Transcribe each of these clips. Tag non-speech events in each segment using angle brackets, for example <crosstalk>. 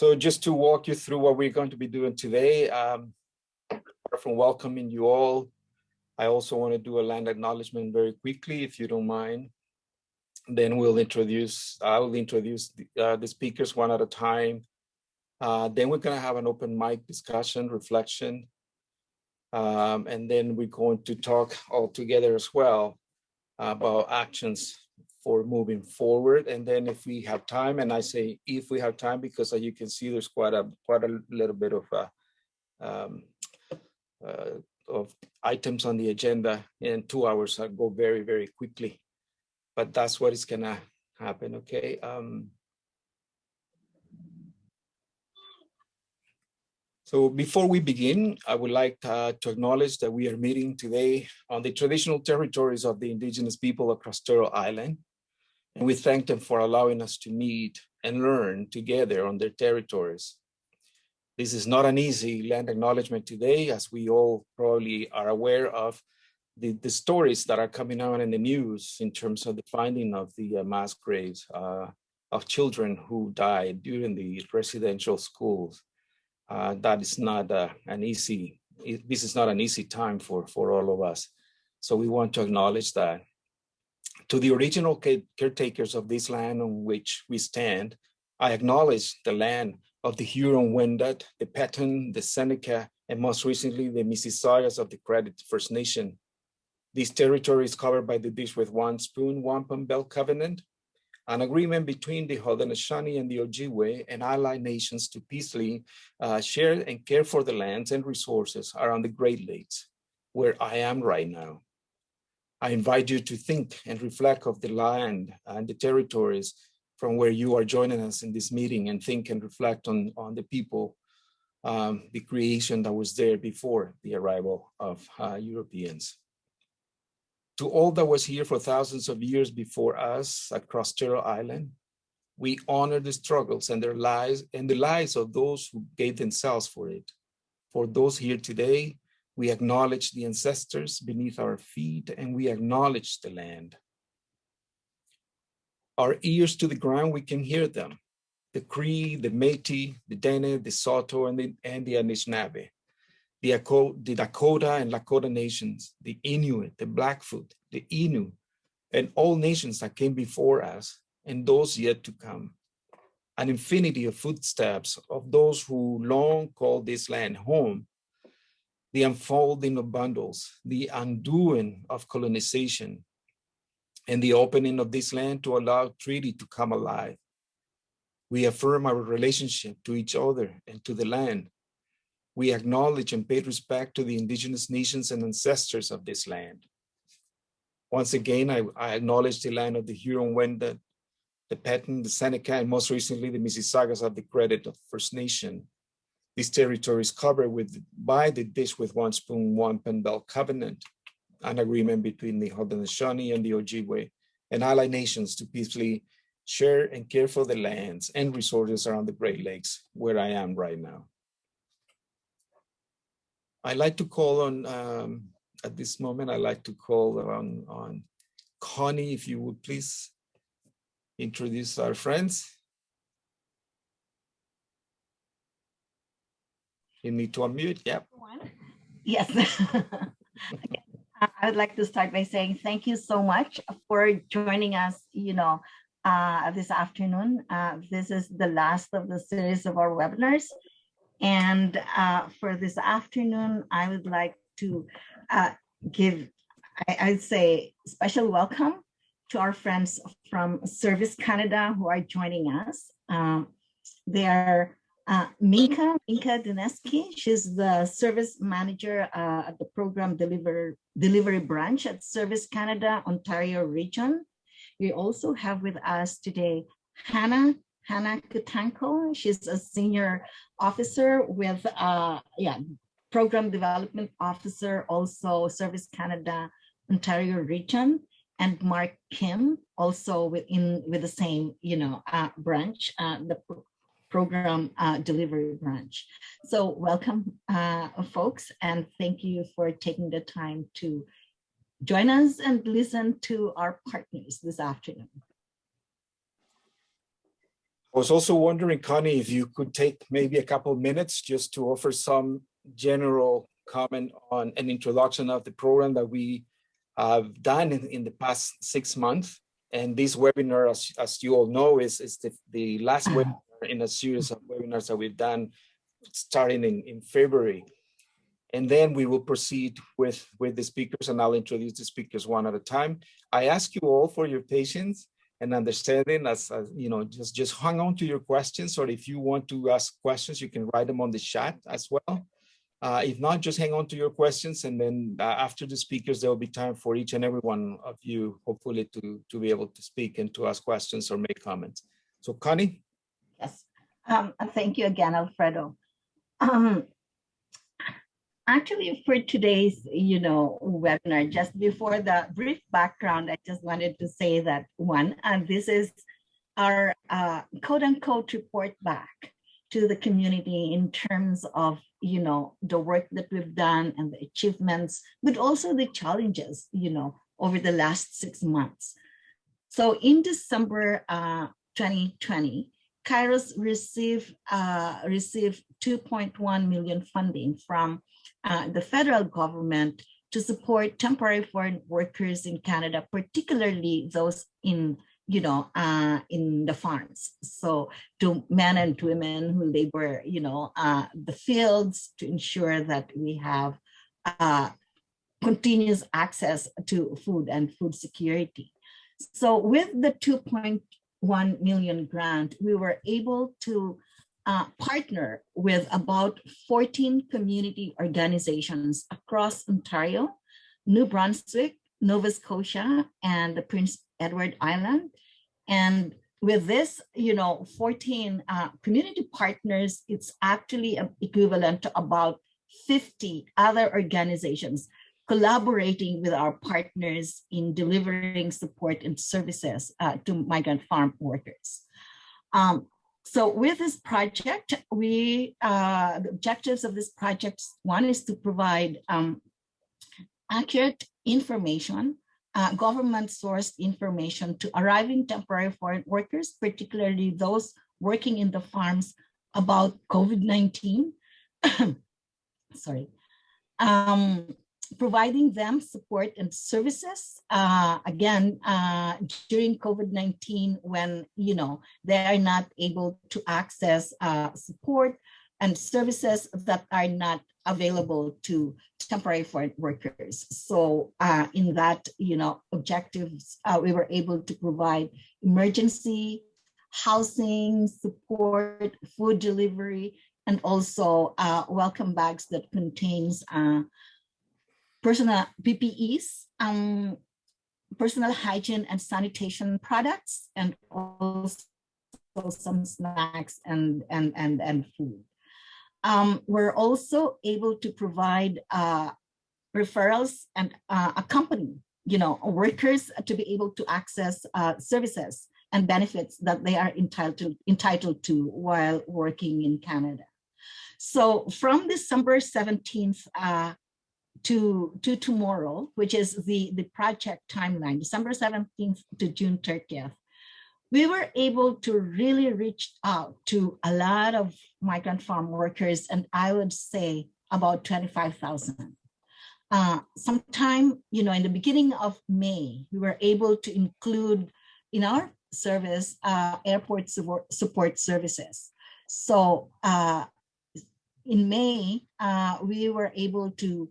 So just to walk you through what we're going to be doing today, um, from welcoming you all, I also want to do a land acknowledgement very quickly, if you don't mind. Then we'll introduce, I will introduce the, uh, the speakers one at a time. Uh, then we're going to have an open mic discussion, reflection. Um, and then we're going to talk all together as well about actions for moving forward. And then if we have time, and I say if we have time, because as you can see, there's quite a quite a little bit of uh, um, uh, of items on the agenda, and two hours go very very quickly. But that's what is gonna happen. Okay. Um, So before we begin, I would like uh, to acknowledge that we are meeting today on the traditional territories of the indigenous people across Turtle Island. And we thank them for allowing us to meet and learn together on their territories. This is not an easy land acknowledgement today, as we all probably are aware of the, the stories that are coming out in the news in terms of the finding of the uh, mass graves uh, of children who died during the residential schools uh, that is not uh, an easy, this is not an easy time for, for all of us. So we want to acknowledge that. To the original caretakers of this land on which we stand, I acknowledge the land of the Huron-Wendat, the Petun, the Seneca, and most recently the Mississaugas of the Credit First Nation. This territory is covered by the Dish with One Spoon Wampum Belt Covenant, an agreement between the Haudenosaunee and the Ojibwe and allied nations to peacefully uh, share and care for the lands and resources around the Great Lakes, where I am right now. I invite you to think and reflect of the land and the territories from where you are joining us in this meeting and think and reflect on, on the people, um, the creation that was there before the arrival of uh, Europeans to all that was here for thousands of years before us across Turtle Island. We honor the struggles and their lives and the lives of those who gave themselves for it. For those here today, we acknowledge the ancestors beneath our feet and we acknowledge the land. Our ears to the ground, we can hear them. The Cree, the Métis, the Dene, the Saulteaux, and the, and the Anishinaabe the, the Dakota and Lakota nations, the Inuit, the Blackfoot, the Innu, and all nations that came before us and those yet to come. An infinity of footsteps of those who long called this land home, the unfolding of bundles, the undoing of colonization, and the opening of this land to allow treaty to come alive. We affirm our relationship to each other and to the land we acknowledge and pay respect to the indigenous nations and ancestors of this land. Once again, I, I acknowledge the land of the Huron-Wendat, the Petun, the Seneca, and most recently the Mississaugas of the Credit of First Nation. These territories covered with by the Dish with One Spoon, Wampum Belt Covenant, an agreement between the Haudenosaunee and the Ojibwe and allied nations to peacefully share and care for the lands and resources around the Great Lakes, where I am right now. I like to call on, um, at this moment, I like to call on, on Connie, if you would please introduce our friends. You need to unmute, yep. Yes. <laughs> I would like to start by saying thank you so much for joining us, you know, uh, this afternoon. Uh, this is the last of the series of our webinars. And uh, for this afternoon, I would like to uh, give, I, would say, special welcome to our friends from Service Canada who are joining us. Um, they are uh, Minka, Minka Dineski. She's the service manager uh, at the program deliver, delivery branch at Service Canada, Ontario region. We also have with us today Hannah Hannah Kutanko. She's a senior officer with, uh, yeah, program development officer, also Service Canada, Ontario region, and Mark Kim, also within with the same, you know, uh, branch, uh, the program uh, delivery branch. So welcome, uh, folks, and thank you for taking the time to join us and listen to our partners this afternoon. I was also wondering, Connie, if you could take maybe a couple of minutes just to offer some general comment on an introduction of the program that we have done in, in the past six months. And this webinar, as, as you all know, is, is the, the last <clears throat> webinar in a series of webinars that we've done starting in, in February. And then we will proceed with, with the speakers and I'll introduce the speakers one at a time. I ask you all for your patience and understanding as, as, you know just just hang on to your questions or if you want to ask questions you can write them on the chat as well uh, if not just hang on to your questions and then uh, after the speakers there will be time for each and every one of you hopefully to to be able to speak and to ask questions or make comments so connie yes. Um, thank you again alfredo. Um, actually for today's you know webinar just before the brief background i just wanted to say that one and uh, this is our uh, quote unquote report back to the community in terms of you know the work that we've done and the achievements but also the challenges you know over the last six months. So in december uh, 2020 kairos received uh, received 2.1 million funding from uh, the federal government to support temporary foreign workers in Canada, particularly those in you know, uh, in the farms. So to men and women who labor, you know, uh, the fields to ensure that we have uh, continuous access to food and food security. So with the 2.1 million grant, we were able to uh, partner with about 14 community organizations across Ontario, New Brunswick, Nova Scotia, and the Prince Edward Island. And with this, you know, 14 uh, community partners, it's actually equivalent to about 50 other organizations collaborating with our partners in delivering support and services uh, to migrant farm workers. Um, so with this project, we uh, the objectives of this project, one is to provide um, accurate information, uh, government sourced information to arriving temporary foreign workers, particularly those working in the farms about COVID-19. <coughs> Sorry. Um, providing them support and services uh, again uh, during COVID-19 when you know they are not able to access uh, support and services that are not available to temporary foreign workers. So uh, in that you know objectives, uh, we were able to provide emergency housing support, food delivery, and also uh, welcome bags that contains personal PPEs, um, personal hygiene and sanitation products, and also some snacks and, and, and, and food. Um, we're also able to provide uh, referrals and uh, accompany, you know, workers to be able to access uh, services and benefits that they are entitled entitled to while working in Canada. So from December 17th uh, to, to tomorrow, which is the, the project timeline, December 17th to June 30th, we were able to really reach out to a lot of migrant farm workers, and I would say about 25,000. Uh, sometime, you know, in the beginning of May, we were able to include in our service uh, airport support, services. So uh, in May, uh, we were able to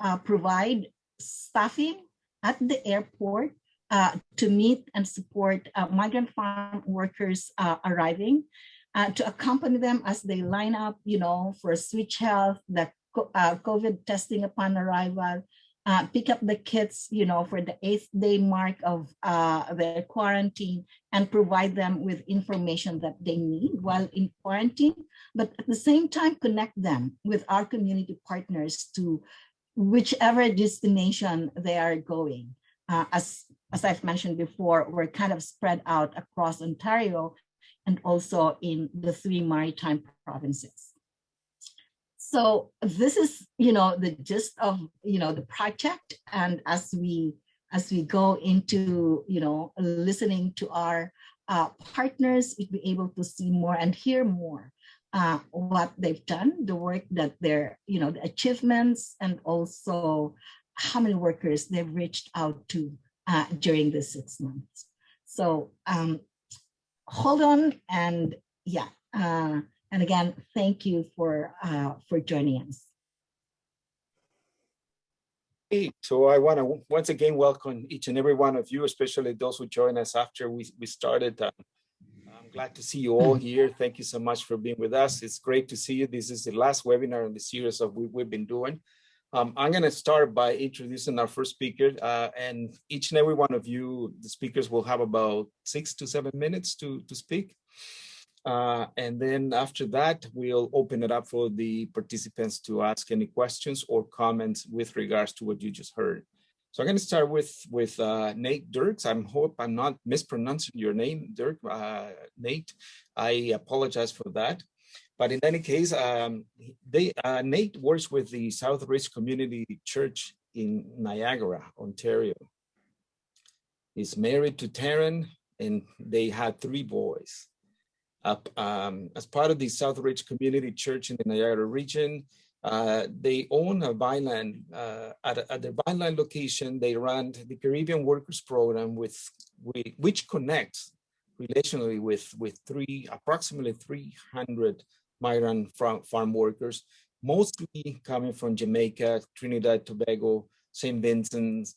uh, provide staffing at the airport uh, to meet and support uh, migrant farm workers uh, arriving, uh, to accompany them as they line up, you know, for switch health, the uh, COVID testing upon arrival, pick up the kits, you know, for the eighth day mark of their quarantine and provide them with information that they need while in quarantine, but at the same time connect them with our community partners to whichever destination they are going. Uh, as, as I've mentioned before, we're kind of spread out across Ontario and also in the three maritime provinces. So this is, you know, the gist of, you know, the project. And as we as we go into, you know, listening to our uh, partners would be able to see more and hear more uh, what they've done, the work that they're, you know, the achievements, and also how many workers they've reached out to uh, during the six months. So um, hold on and yeah, uh, and again, thank you for uh, for joining us. So I want to once again welcome each and every one of you, especially those who join us after we, we started. I'm glad to see you all here. Thank you so much for being with us. It's great to see you. This is the last webinar in the series of what we've been doing. Um, I'm going to start by introducing our first speaker, uh, and each and every one of you, the speakers will have about six to seven minutes to, to speak. Uh, and then after that, we'll open it up for the participants to ask any questions or comments with regards to what you just heard. So I'm going to start with with uh, Nate Dirks. I hope I'm not mispronouncing your name, Dirk. Uh, Nate, I apologize for that. But in any case, um, they, uh, Nate works with the Southridge Community Church in Niagara, Ontario. He's married to Taryn, and they had three boys um, as part of the Southridge Community Church in the Niagara region. Uh, they own a Vineland, uh, at, at their Vineland location, they run the Caribbean Workers Program with, with which connects relationally with, with three, approximately 300 migrant farm, farm workers, mostly coming from Jamaica, Trinidad, Tobago, St. Vincent,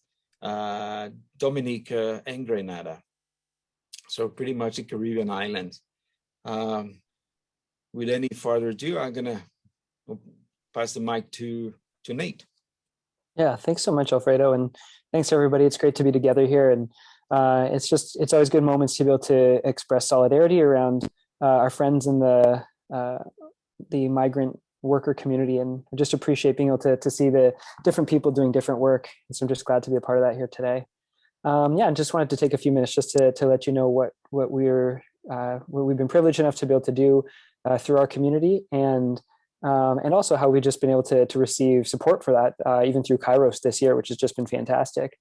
uh, Dominica, and Grenada. So pretty much the Caribbean islands. Um, with any further ado, I'm gonna pass the mic to, to Nate. Yeah, thanks so much, Alfredo. And thanks everybody. It's great to be together here. And uh, it's just, it's always good moments to be able to express solidarity around uh, our friends in the, uh, the migrant worker community and just appreciate being able to, to see the different people doing different work. And so I'm just glad to be a part of that here today. Um, yeah, and just wanted to take a few minutes just to, to let you know what, what we're uh, what we've been privileged enough to be able to do uh, through our community and um, and also how we've just been able to, to receive support for that uh, even through Kairos this year, which has just been fantastic.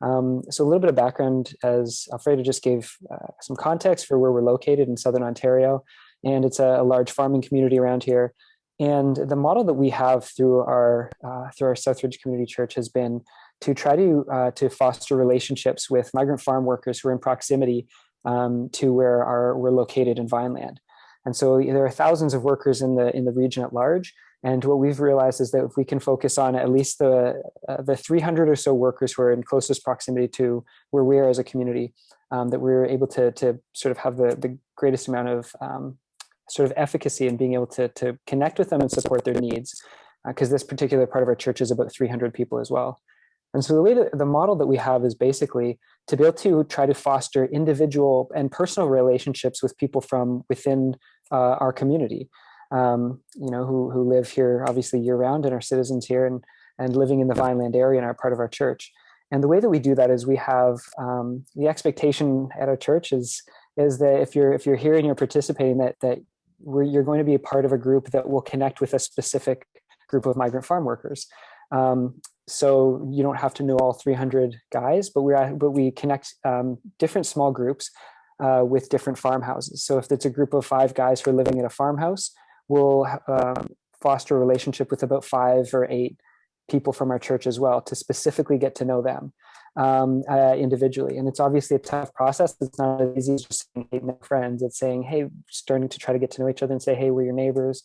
Um, so a little bit of background as Alfredo just gave uh, some context for where we're located in Southern Ontario. And it's a, a, large farming community around here. And the model that we have through our uh, through our Southridge Community Church has been to try to uh, to foster relationships with migrant farm workers who are in proximity um, to where our, we're located in Vineland. And so there are thousands of workers in the in the region at large. And what we've realized is that if we can focus on at least the uh, the 300 or so workers who are in closest proximity to where we are as a community, um, that we're able to to sort of have the the greatest amount of um, sort of efficacy in being able to to connect with them and support their needs, because uh, this particular part of our church is about 300 people as well. And so the way that the model that we have is basically to be able to try to foster individual and personal relationships with people from within uh, our community, um, you know, who, who live here obviously year round and are citizens here and, and living in the Vineland area and are part of our church. And the way that we do that is we have um, the expectation at our church is, is that if you're, if you're here and you're participating that, that you're going to be a part of a group that will connect with a specific group of migrant farm workers. Um, so you don't have to know all 300 guys, but we but we connect um, different small groups uh, with different farmhouses. So if it's a group of five guys who are living in a farmhouse, we'll um, foster a relationship with about five or eight people from our church as well to specifically get to know them um, uh, individually. And it's obviously a tough process. It's not as easy as just saying, hey, friends. It's saying, hey, starting to try to get to know each other and say, hey, we're your neighbors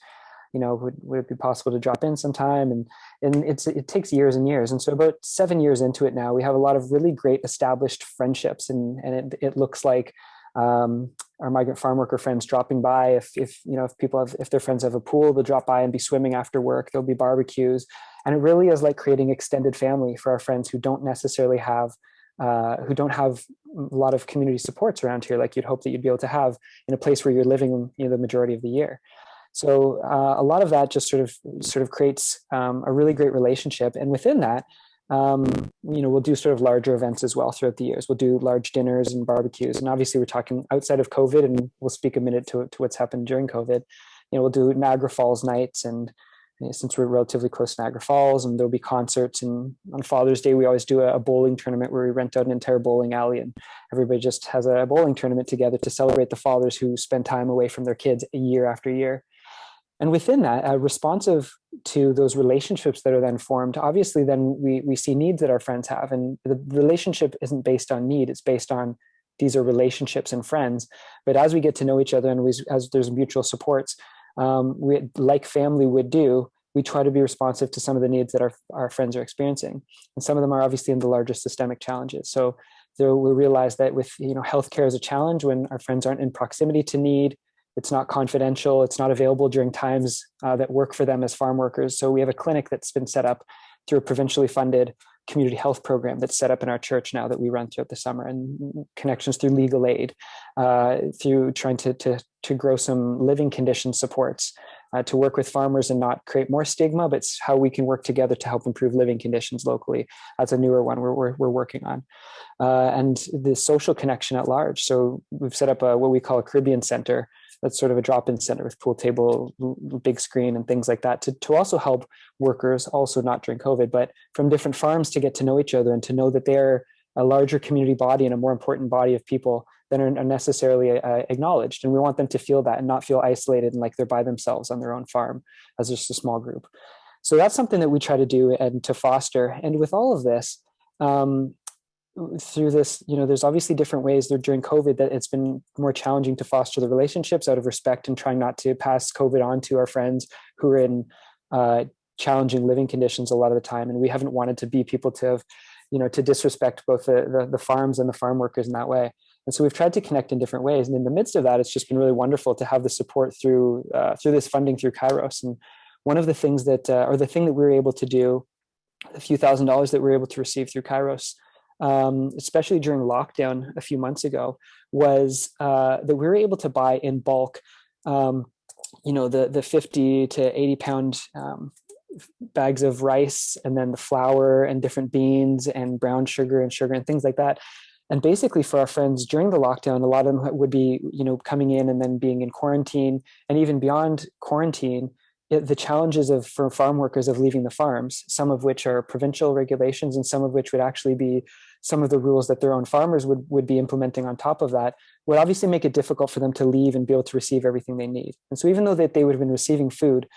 you know, would, would it be possible to drop in sometime? And, and it's, it takes years and years. And so about seven years into it now, we have a lot of really great established friendships and, and it, it looks like um, our migrant farm worker friends dropping by. If, if, you know, if people have, if their friends have a pool, they'll drop by and be swimming after work, there'll be barbecues. And it really is like creating extended family for our friends who don't necessarily have uh, who don't have a lot of community supports around here like you'd hope that you'd be able to have in a place where you're living you know, the majority of the year. So uh, a lot of that just sort of sort of creates um, a really great relationship. And within that, um, you know, we'll do sort of larger events as well throughout the years. We'll do large dinners and barbecues. And obviously we're talking outside of COVID and we'll speak a minute to, to what's happened during COVID. You know, we'll do Niagara Falls nights and since we're relatively close to Niagara Falls and there'll be concerts and on Father's Day, we always do a, bowling tournament where we rent out an entire bowling alley and everybody just has a bowling tournament together to celebrate the fathers who spend time away from their kids year after year. And within that, uh, responsive to those relationships that are then formed, obviously then we, we see needs that our friends have and the relationship isn't based on need, it's based on these are relationships and friends. But as we get to know each other and we, as there's mutual supports, um, we, like family would do, we try to be responsive to some of the needs that our, our friends are experiencing. And some of them are obviously in the larger systemic challenges. So there we realize that with, you know, healthcare is a challenge when our friends aren't in proximity to need, it's not confidential, it's not available during times uh, that work for them as farm workers. So we have a clinic that's been set up through a provincially funded community health program that's set up in our church now that we run throughout the summer and connections through legal aid, uh, through trying to, to, to grow some living condition supports, uh, to work with farmers and not create more stigma, but it's how we can work together to help improve living conditions locally. That's a newer one we're, we're, we're working on. Uh, and the social connection at large. So we've set up a, what we call a Caribbean Center, that's sort of a drop-in center with pool table, big screen and things like that to, to also help workers also not during COVID, but from different farms to get to know each other and to know that they're a larger community body and a more important body of people than are necessarily uh, acknowledged. And we want them to feel that and not feel isolated and like they're by themselves on their own farm as just a small group. So that's something that we try to do and to foster. And with all of this, um, through this, you know, there's obviously different ways during COVID that it's been more challenging to foster the relationships out of respect and trying not to pass COVID on to our friends who are in uh, challenging living conditions a lot of the time. And we haven't wanted to be people to have, you know, to disrespect both the, the, the farms and the farm workers in that way. And so we've tried to connect in different ways. And in the midst of that, it's just been really wonderful to have the support through uh, through this funding through Kairos. And one of the things that, uh, or the thing that we were able to do, a few thousand dollars that we were able to receive through Kairos um, especially during lockdown a few months ago, was uh, that we were able to buy in bulk, um, you know, the, the 50 to 80 pound um, bags of rice and then the flour and different beans and brown sugar and sugar and things like that. And basically for our friends during the lockdown, a lot of them would be, you know, coming in and then being in quarantine and even beyond quarantine, the challenges of for farm workers of leaving the farms, some of which are provincial regulations and some of which would actually be some of the rules that their own farmers would, would be implementing on top of that would obviously make it difficult for them to leave and be able to receive everything they need. And so even though that they would have been receiving food,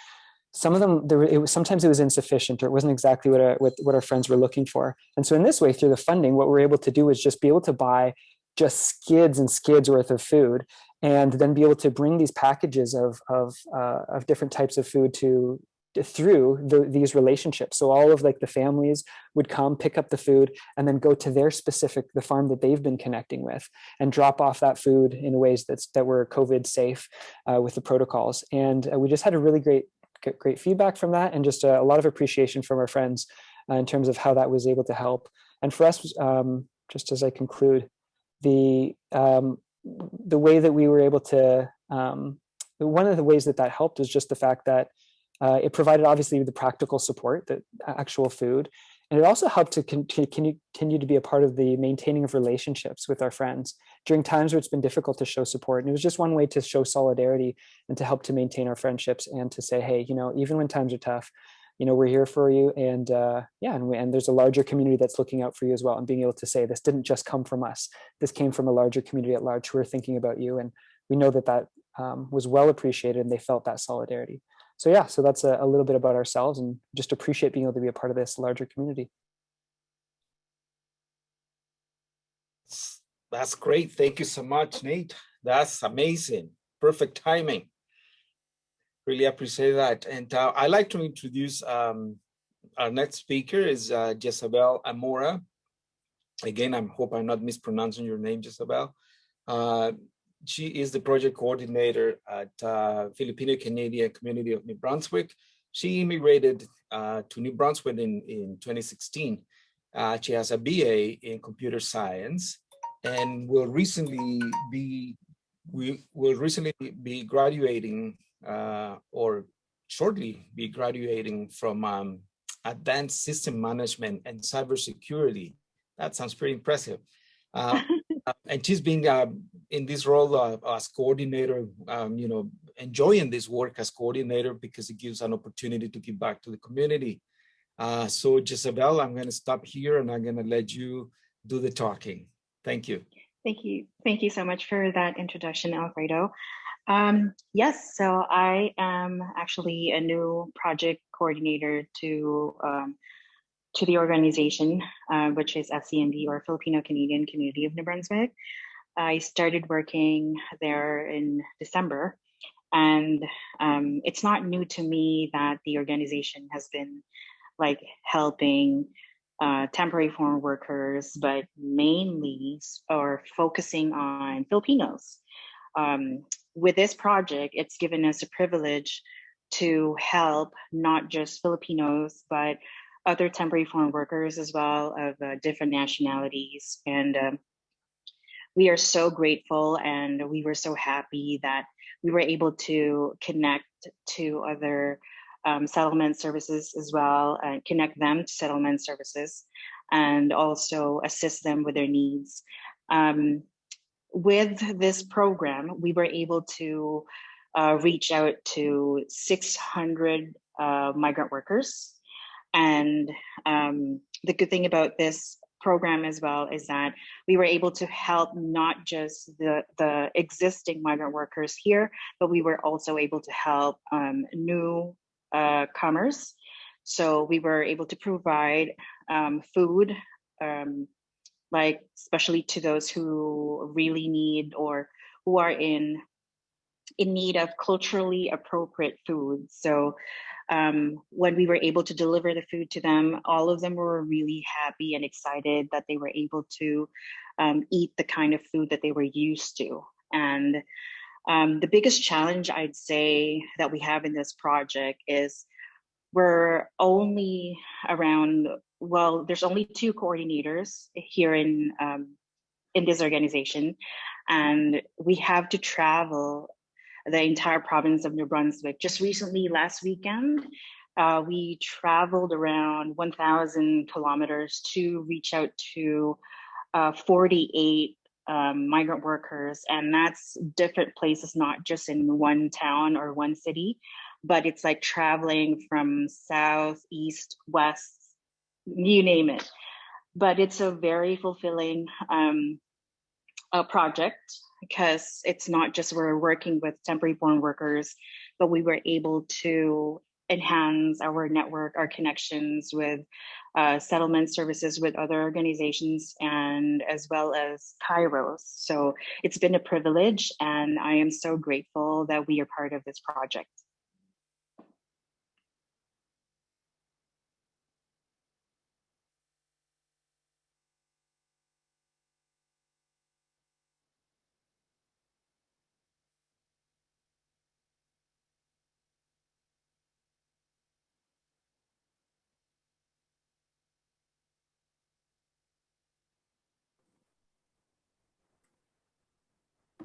some of them, there, it was, sometimes it was insufficient or it wasn't exactly what our, what, what our friends were looking for. And so in this way, through the funding, what we're able to do is just be able to buy just skids and skids worth of food and then be able to bring these packages of, of, uh, of different types of food to through the, these relationships. So all of like the families would come pick up the food and then go to their specific, the farm that they've been connecting with and drop off that food in ways that's, that were COVID safe uh, with the protocols. And uh, we just had a really great, great feedback from that and just a, a lot of appreciation from our friends uh, in terms of how that was able to help. And for us, um, just as I conclude, the, um, the way that we were able to, um, one of the ways that that helped is just the fact that uh, it provided obviously the practical support, the actual food, and it also helped to continue to be a part of the maintaining of relationships with our friends during times where it's been difficult to show support. And it was just one way to show solidarity and to help to maintain our friendships and to say, hey, you know, even when times are tough, you know, we're here for you. And uh, yeah, and, we, and there's a larger community that's looking out for you as well. And being able to say, this didn't just come from us. This came from a larger community at large who are thinking about you. And we know that that um, was well appreciated and they felt that solidarity so yeah, so that's a, a little bit about ourselves and just appreciate being able to be a part of this larger community. That's great. Thank you so much, Nate. That's amazing. Perfect timing. Really appreciate that. And uh, I'd like to introduce um, our next speaker is uh, Jezabel Amora. Again, I hope I'm not mispronouncing your name, Jezabel. Uh, she is the project coordinator at uh, Filipino Canadian Community of New Brunswick. She immigrated uh, to New Brunswick in, in 2016. Uh, she has a BA in computer science and will recently be we will recently be graduating uh, or shortly be graduating from um, advanced system management and cybersecurity. That sounds pretty impressive. Uh, <laughs> and she's been uh, in this role uh, as coordinator, um, you know, enjoying this work as coordinator because it gives an opportunity to give back to the community. Uh, so Jezebel, I'm going to stop here and I'm going to let you do the talking. Thank you. Thank you. Thank you so much for that introduction, Alfredo. Um, yes, so I am actually a new project coordinator to um, to the organization, uh, which is FCNB or Filipino Canadian Community of New Brunswick. I started working there in December, and um, it's not new to me that the organization has been like helping uh, temporary foreign workers, but mainly or focusing on Filipinos. Um, with this project, it's given us a privilege to help not just Filipinos, but other temporary foreign workers as well of uh, different nationalities. And um, we are so grateful and we were so happy that we were able to connect to other um, settlement services as well, and connect them to settlement services and also assist them with their needs. Um, with this program, we were able to uh, reach out to 600 uh, migrant workers. And um, the good thing about this program as well is that we were able to help not just the, the existing migrant workers here, but we were also able to help um, new uh, comers. So we were able to provide um, food, um, like especially to those who really need or who are in in need of culturally appropriate food. So um, when we were able to deliver the food to them, all of them were really happy and excited that they were able to um, eat the kind of food that they were used to. And um, the biggest challenge I'd say that we have in this project is we're only around, well, there's only two coordinators here in, um, in this organization. And we have to travel the entire province of New Brunswick. Just recently, last weekend, uh, we traveled around 1,000 kilometers to reach out to uh, 48 um, migrant workers, and that's different places, not just in one town or one city, but it's like traveling from south, east, west, you name it. But it's a very fulfilling um, uh, project because it's not just we're working with temporary foreign workers, but we were able to enhance our network, our connections with uh, settlement services with other organizations and as well as Kairos. So it's been a privilege and I am so grateful that we are part of this project.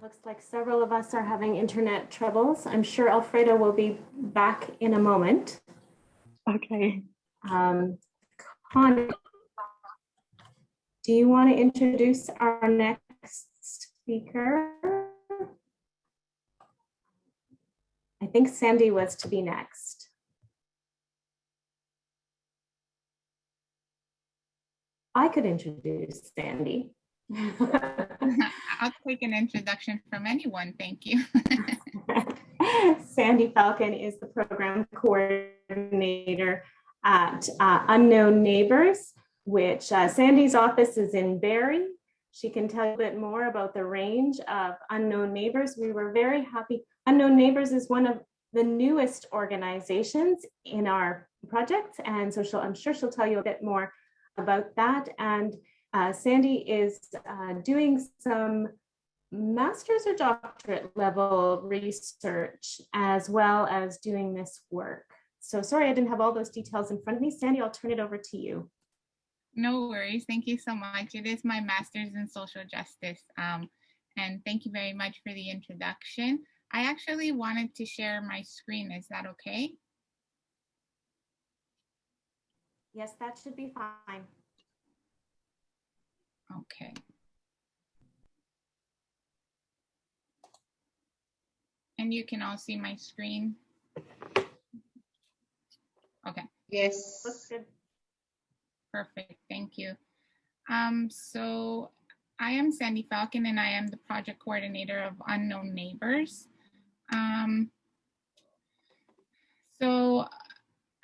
Looks like several of us are having internet troubles. I'm sure Alfredo will be back in a moment. Okay. Um, Connie, do you want to introduce our next speaker? I think Sandy was to be next. I could introduce Sandy. <laughs> <laughs> I'll take an introduction from anyone. Thank you. <laughs> <laughs> Sandy Falcon is the program coordinator at uh, Unknown Neighbors, which uh, Sandy's office is in Barrie. She can tell you a bit more about the range of Unknown Neighbors. We were very happy. Unknown Neighbors is one of the newest organizations in our project. And so I'm sure she'll tell you a bit more about that. And uh, Sandy is uh, doing some master's or doctorate level research as well as doing this work. So sorry, I didn't have all those details in front of me. Sandy, I'll turn it over to you. No worries. Thank you so much. It is my master's in social justice. Um, and thank you very much for the introduction. I actually wanted to share my screen. Is that okay? Yes, that should be fine. Okay. And you can all see my screen. Okay. Yes. Looks good. Perfect, thank you. Um, so I am Sandy Falcon and I am the project coordinator of Unknown Neighbors. Um, so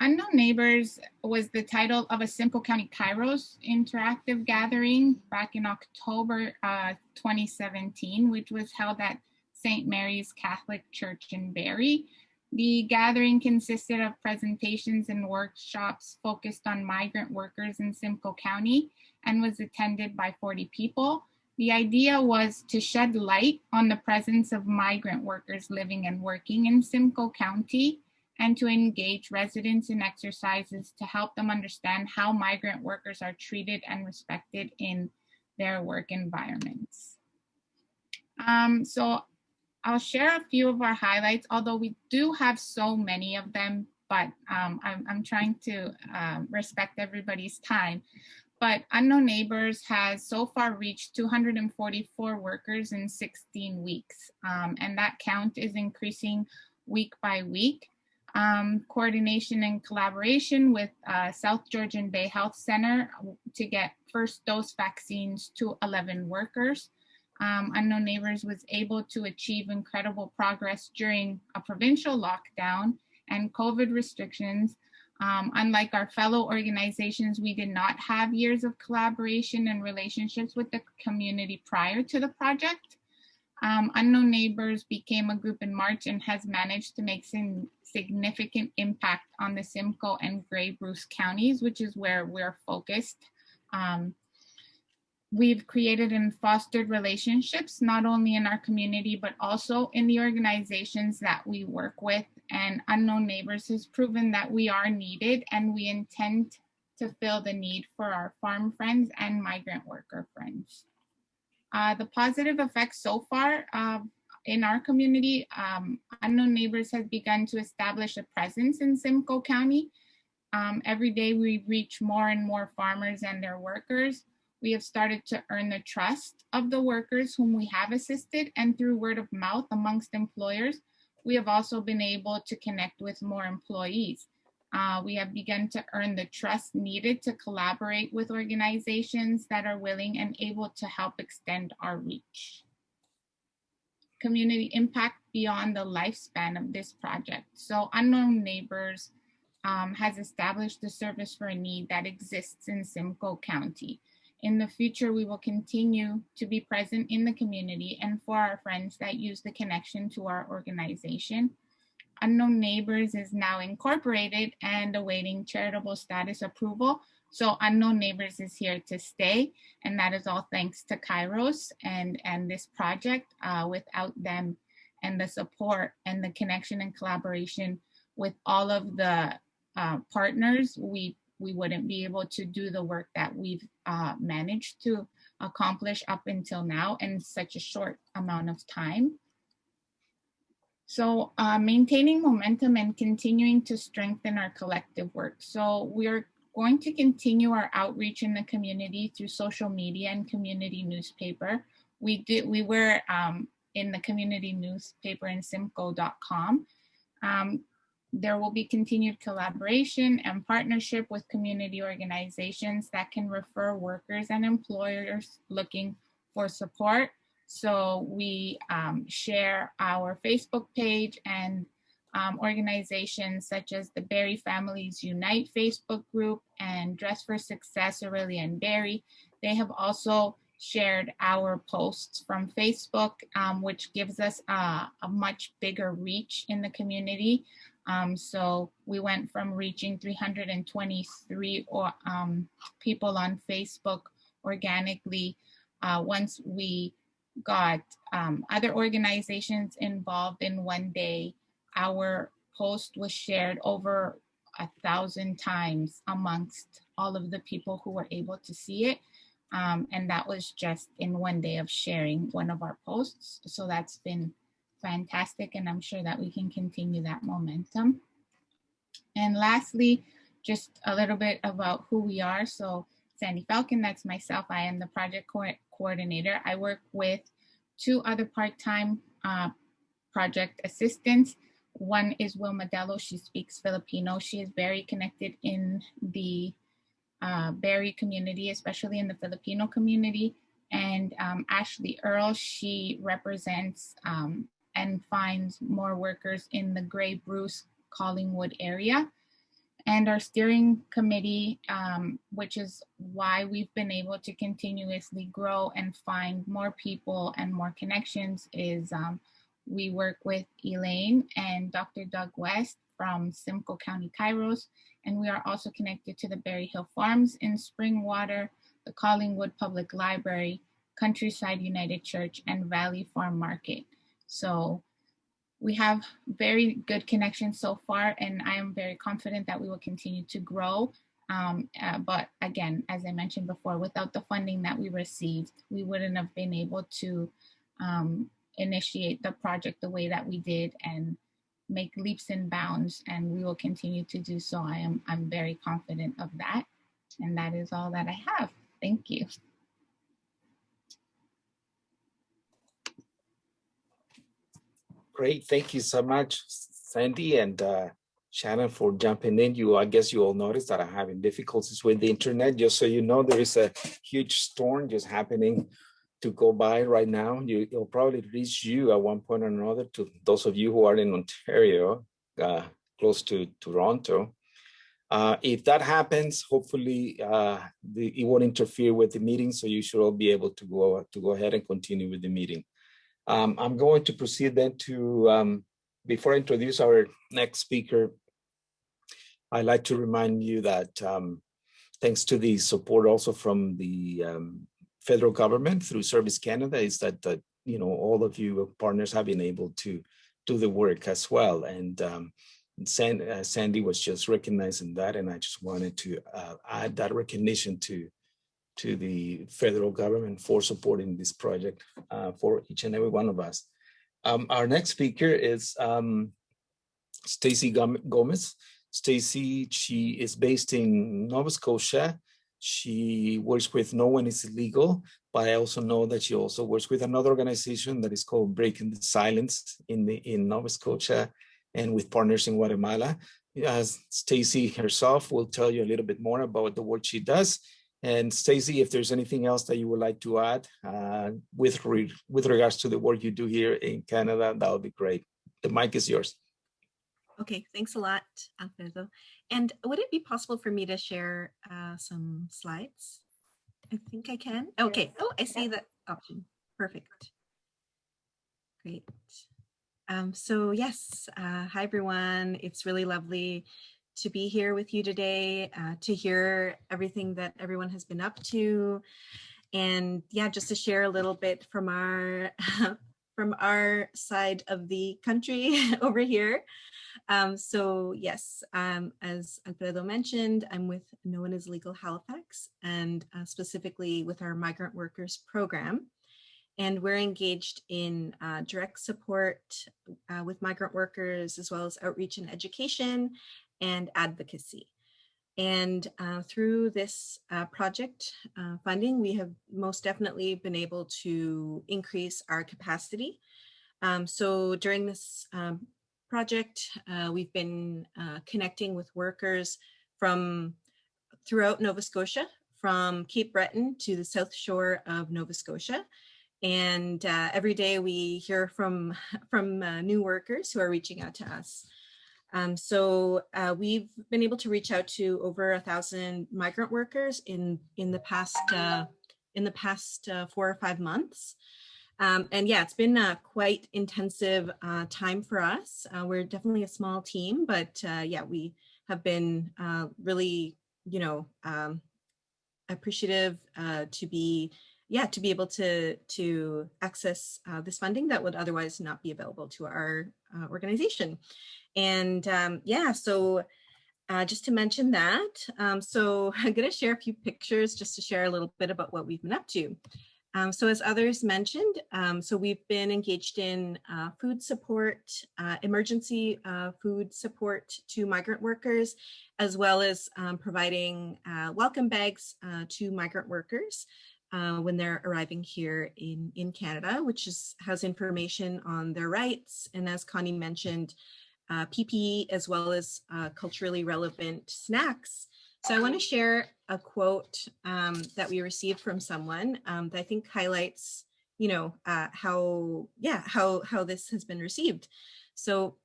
Unknown Neighbors was the title of a Simcoe County Kairos interactive gathering back in October uh, 2017, which was held at St. Mary's Catholic Church in Barrie. The gathering consisted of presentations and workshops focused on migrant workers in Simcoe County and was attended by 40 people. The idea was to shed light on the presence of migrant workers living and working in Simcoe County and to engage residents in exercises to help them understand how migrant workers are treated and respected in their work environments. Um, so I'll share a few of our highlights, although we do have so many of them, but um, I'm, I'm, trying to um, respect everybody's time. But Unknown Neighbors has so far reached 244 workers in 16 weeks, um, and that count is increasing week by week. Um, coordination and collaboration with uh, South Georgian Bay Health Center to get first dose vaccines to 11 workers um, Unknown Neighbors was able to achieve incredible progress during a provincial lockdown and COVID restrictions. Um, unlike our fellow organizations, we did not have years of collaboration and relationships with the community prior to the project. Um, Unknown Neighbors became a group in March and has managed to make some significant impact on the Simcoe and Grey Bruce counties, which is where we're focused. Um, we've created and fostered relationships, not only in our community, but also in the organizations that we work with. And Unknown Neighbors has proven that we are needed and we intend to fill the need for our farm friends and migrant worker friends. Uh, the positive effects so far uh, in our community, um, Unknown Neighbors has begun to establish a presence in Simcoe County. Um, every day we reach more and more farmers and their workers we have started to earn the trust of the workers whom we have assisted and through word of mouth amongst employers, we have also been able to connect with more employees. Uh, we have begun to earn the trust needed to collaborate with organizations that are willing and able to help extend our reach. Community impact beyond the lifespan of this project. So Unknown Neighbors um, has established a service for a need that exists in Simcoe County. In the future, we will continue to be present in the community and for our friends that use the connection to our organization. Unknown Neighbors is now incorporated and awaiting charitable status approval. So Unknown Neighbors is here to stay, and that is all thanks to Kairos and, and this project. Uh, without them and the support and the connection and collaboration with all of the uh, partners, we we wouldn't be able to do the work that we've uh, managed to accomplish up until now in such a short amount of time. So uh, maintaining momentum and continuing to strengthen our collective work. So we're going to continue our outreach in the community through social media and community newspaper. We did, we were um, in the community newspaper in simcoe.com. Um, there will be continued collaboration and partnership with community organizations that can refer workers and employers looking for support. So we um, share our Facebook page and um, organizations such as the Barrie Families Unite Facebook group and Dress for Success Aurelia and Barrie. They have also shared our posts from Facebook, um, which gives us a much bigger reach in the community. Um, so we went from reaching 323 or, um, people on Facebook organically uh, once we got um, other organizations involved in one day. Our post was shared over a thousand times amongst all of the people who were able to see it. Um, and that was just in one day of sharing one of our posts. So that's been fantastic and I'm sure that we can continue that momentum. And lastly, just a little bit about who we are. So Sandy Falcon, that's myself. I am the project co coordinator. I work with two other part-time uh, project assistants. One is Wilma Dello. She speaks Filipino. She is very connected in the uh, Barrie community, especially in the Filipino community. And um, Ashley Earl, she represents um, and finds more workers in the Grey Bruce Collingwood area. And our steering committee, um, which is why we've been able to continuously grow and find more people and more connections, is um, we work with Elaine and Dr. Doug West from Simcoe County Kairos, and we are also connected to the Berry Hill Farms in Springwater, the Collingwood Public Library, Countryside United Church, and Valley Farm Market. So we have very good connections so far, and I am very confident that we will continue to grow. Um, uh, but again, as I mentioned before, without the funding that we received, we wouldn't have been able to um, initiate the project the way that we did and make leaps and bounds, and we will continue to do so. I am I'm very confident of that, and that is all that I have. Thank you. Great, thank you so much, Sandy and uh, Shannon for jumping in. You, I guess you all noticed that I'm having difficulties with the internet. Just so you know, there is a huge storm just happening to go by right now. You, it'll probably reach you at one point or another to those of you who are in Ontario, uh, close to Toronto. Uh, if that happens, hopefully uh, the, it won't interfere with the meeting, so you should all be able to go to go ahead and continue with the meeting. Um, I'm going to proceed then to, um, before I introduce our next speaker, I'd like to remind you that um, thanks to the support also from the um, federal government through Service Canada is that, that, you know, all of you partners have been able to do the work as well. And um, Sandy, uh, Sandy was just recognizing that, and I just wanted to uh, add that recognition to to the federal government for supporting this project uh, for each and every one of us. Um, our next speaker is um, Stacy Gomez. Stacy, she is based in Nova Scotia. She works with No One is Illegal, but I also know that she also works with another organization that is called Breaking the Silence in the in Nova Scotia and with partners in Guatemala. As Stacy herself will tell you a little bit more about the work she does and Stacy, if there's anything else that you would like to add uh, with, re with regards to the work you do here in Canada, that would be great. The mic is yours. Okay, thanks a lot, Alfredo. And would it be possible for me to share uh, some slides? I think I can. Okay. Oh, I see that option. Perfect. Great. Um, so yes, uh, hi everyone. It's really lovely to be here with you today, uh, to hear everything that everyone has been up to. And yeah, just to share a little bit from our <laughs> from our side of the country <laughs> over here. Um, so yes, um, as Alfredo mentioned, I'm with No One is Illegal Halifax and uh, specifically with our migrant workers program. And we're engaged in uh, direct support uh, with migrant workers as well as outreach and education and advocacy. And uh, through this uh, project uh, funding, we have most definitely been able to increase our capacity. Um, so during this um, project, uh, we've been uh, connecting with workers from throughout Nova Scotia, from Cape Breton to the south shore of Nova Scotia. And uh, every day we hear from, <laughs> from new workers who are reaching out to us. Um, so uh, we've been able to reach out to over a thousand migrant workers in in the past uh, in the past uh, four or five months. Um, and yeah, it's been a quite intensive uh, time for us. Uh, we're definitely a small team, but uh, yeah, we have been really, you know, um, appreciative to be yeah, to be able to to access this funding that would otherwise not be available to our organization. And um, yeah, so uh, just to mention that, um, so <laughs> I'm going to share a few pictures just to share a little bit about what we've been up to. Um, so as others mentioned, um, so we've been engaged in uh, food support, uh, emergency uh, food support to migrant workers, as well as um, providing uh, welcome bags uh, to migrant workers uh, when they're arriving here in, in Canada, which is, has information on their rights. And as Connie mentioned, uh, PPE as well as uh, culturally relevant snacks. So I want to share a quote um, that we received from someone um, that I think highlights, you know, uh, how, yeah, how, how this has been received. So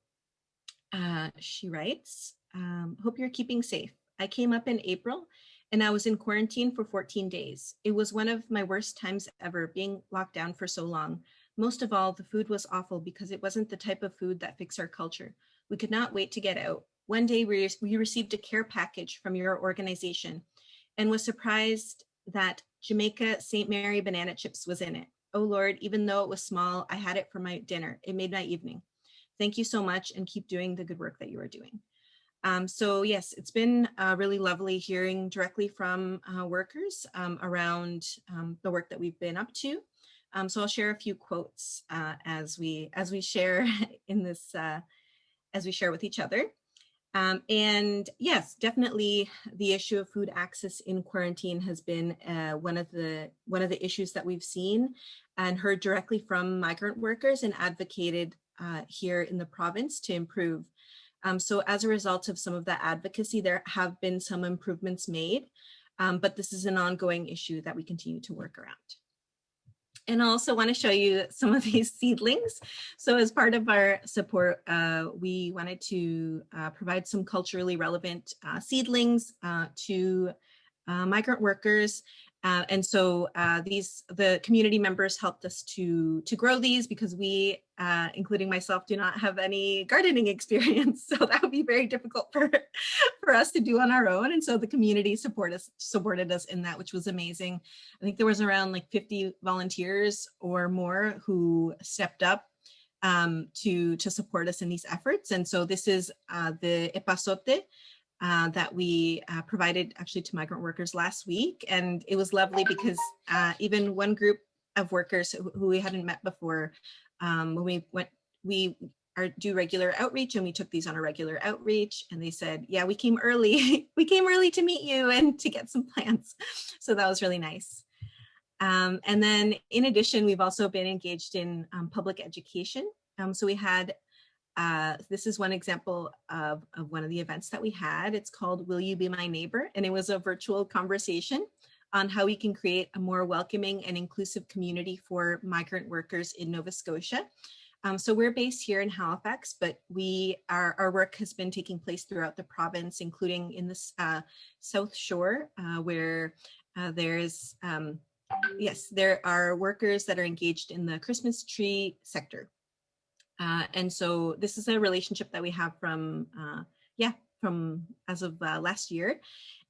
uh, she writes, um, hope you're keeping safe. I came up in April and I was in quarantine for 14 days. It was one of my worst times ever being locked down for so long. Most of all, the food was awful because it wasn't the type of food that fits our culture. We could not wait to get out. One day we, we received a care package from your organization and was surprised that Jamaica St. Mary banana chips was in it. Oh Lord, even though it was small, I had it for my dinner. It made my evening. Thank you so much and keep doing the good work that you are doing. Um, so yes, it's been uh, really lovely hearing directly from uh, workers um, around um, the work that we've been up to. Um, so I'll share a few quotes uh, as we as we share <laughs> in this uh, as we share with each other. Um, and yes, definitely the issue of food access in quarantine has been uh, one of the one of the issues that we've seen and heard directly from migrant workers and advocated uh, here in the province to improve. Um, so as a result of some of that advocacy, there have been some improvements made, um, but this is an ongoing issue that we continue to work around. And I also want to show you some of <laughs> these seedlings. So as part of our support, uh, we wanted to uh, provide some culturally relevant uh, seedlings uh, to uh, migrant workers uh, and so uh, these the community members helped us to to grow these because we, uh, including myself, do not have any gardening <laughs> experience. So that would be very difficult for <laughs> for us to do on our own. And so the community support us supported us in that, which was amazing. I think there was around like 50 volunteers or more who stepped up um, to to support us in these efforts. And so this is uh, the epazote, uh, that we uh, provided actually to migrant workers last week. And it was lovely because uh, even one group of workers who, we hadn't met before, um, when we went, we are, do regular outreach and we took these on a regular outreach and they said, yeah, we came early. <laughs> we came early to meet you and to get some plants. <laughs> So that was really nice. Um, and then in addition, we've also been engaged in um, public education. Um, so we had uh, this is one example of, of one of the events that we had. It's called Will You Be My Neighbor? And it was a virtual conversation on how we can create a more welcoming and inclusive community for migrant workers in Nova Scotia. Um, so we're based here in Halifax, but we our, our work has been taking place throughout the province, including in the uh, South Shore, uh, where uh, there's, um, yes, there are workers that are engaged in the Christmas tree sector. Uh, and so this is a relationship that we have from, uh, yeah, from as of uh, last year.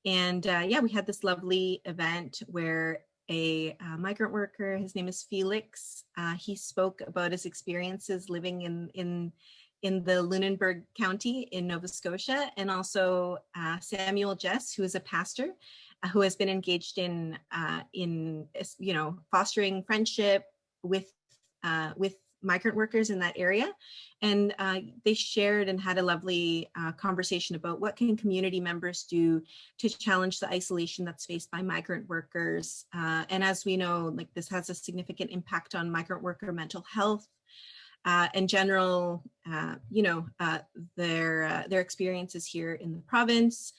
And uh, yeah, we had this lovely event where a uh, migrant worker, his name is Felix, uh, he spoke about his experiences living in, in, in the Lunenburg County in Nova Scotia, and also Samuel Jess, who is a pastor, who has been engaged in, in you know, fostering friendship with, with migrant workers in that area. And uh, they shared and had a lovely uh, conversation about what can community members do to challenge the isolation that's faced by migrant workers. Uh, and as we know, like this has a significant impact on migrant worker mental health, uh, and general, uh, you know, uh, their their experiences here in the province.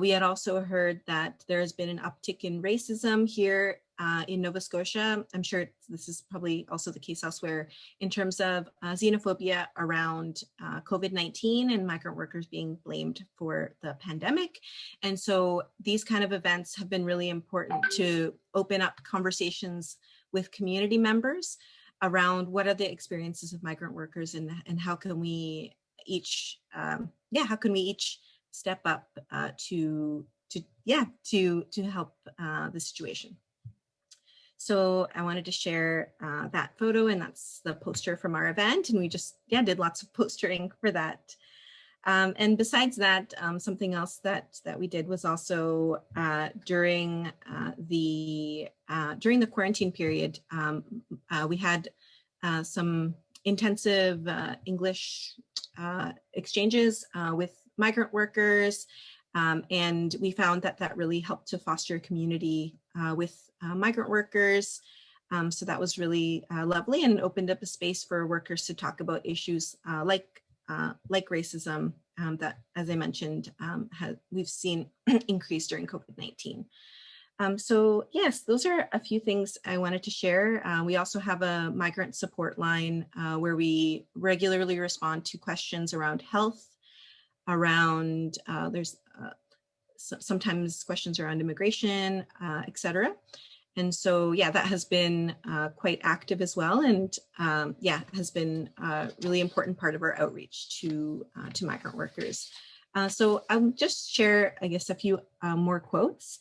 We had also heard that there has been an uptick in racism here uh, in Nova Scotia. I'm sure this is probably also the case elsewhere in terms of uh, xenophobia around uh, COVID-19 and migrant workers being blamed for the pandemic. And so these kind of events have been really important to open up conversations with community members around what are the experiences of migrant workers and, and how can we each, um, yeah, how can we each step up uh, to, to, yeah, to, to help uh, the situation. So I wanted to share uh, that photo and that's the poster from our event. And we just, yeah, did lots of <laughs> postering for that. Um, and besides that, um, something else that that we did was also uh, during uh, the uh, during the quarantine period, um, uh, we had uh, some intensive English exchanges with migrant workers Um, and we found that that really helped to foster community uh, with uh, migrant workers. Um, so that was really uh, lovely and opened up a space for workers to talk about issues uh, like uh, like racism um, that, as I mentioned, um, has, we've seen <clears throat> increase during COVID-19. Um, so yes, those are a few things I wanted to share. Uh, we also have a migrant support line uh, where we regularly respond to questions around health, around, uh, there's uh, sometimes questions around immigration, uh, et cetera. And so, yeah, that has been uh, quite active as well. And um, yeah, has been a really important part of our outreach to, to migrant workers. so I'll just share, I guess, a few more quotes.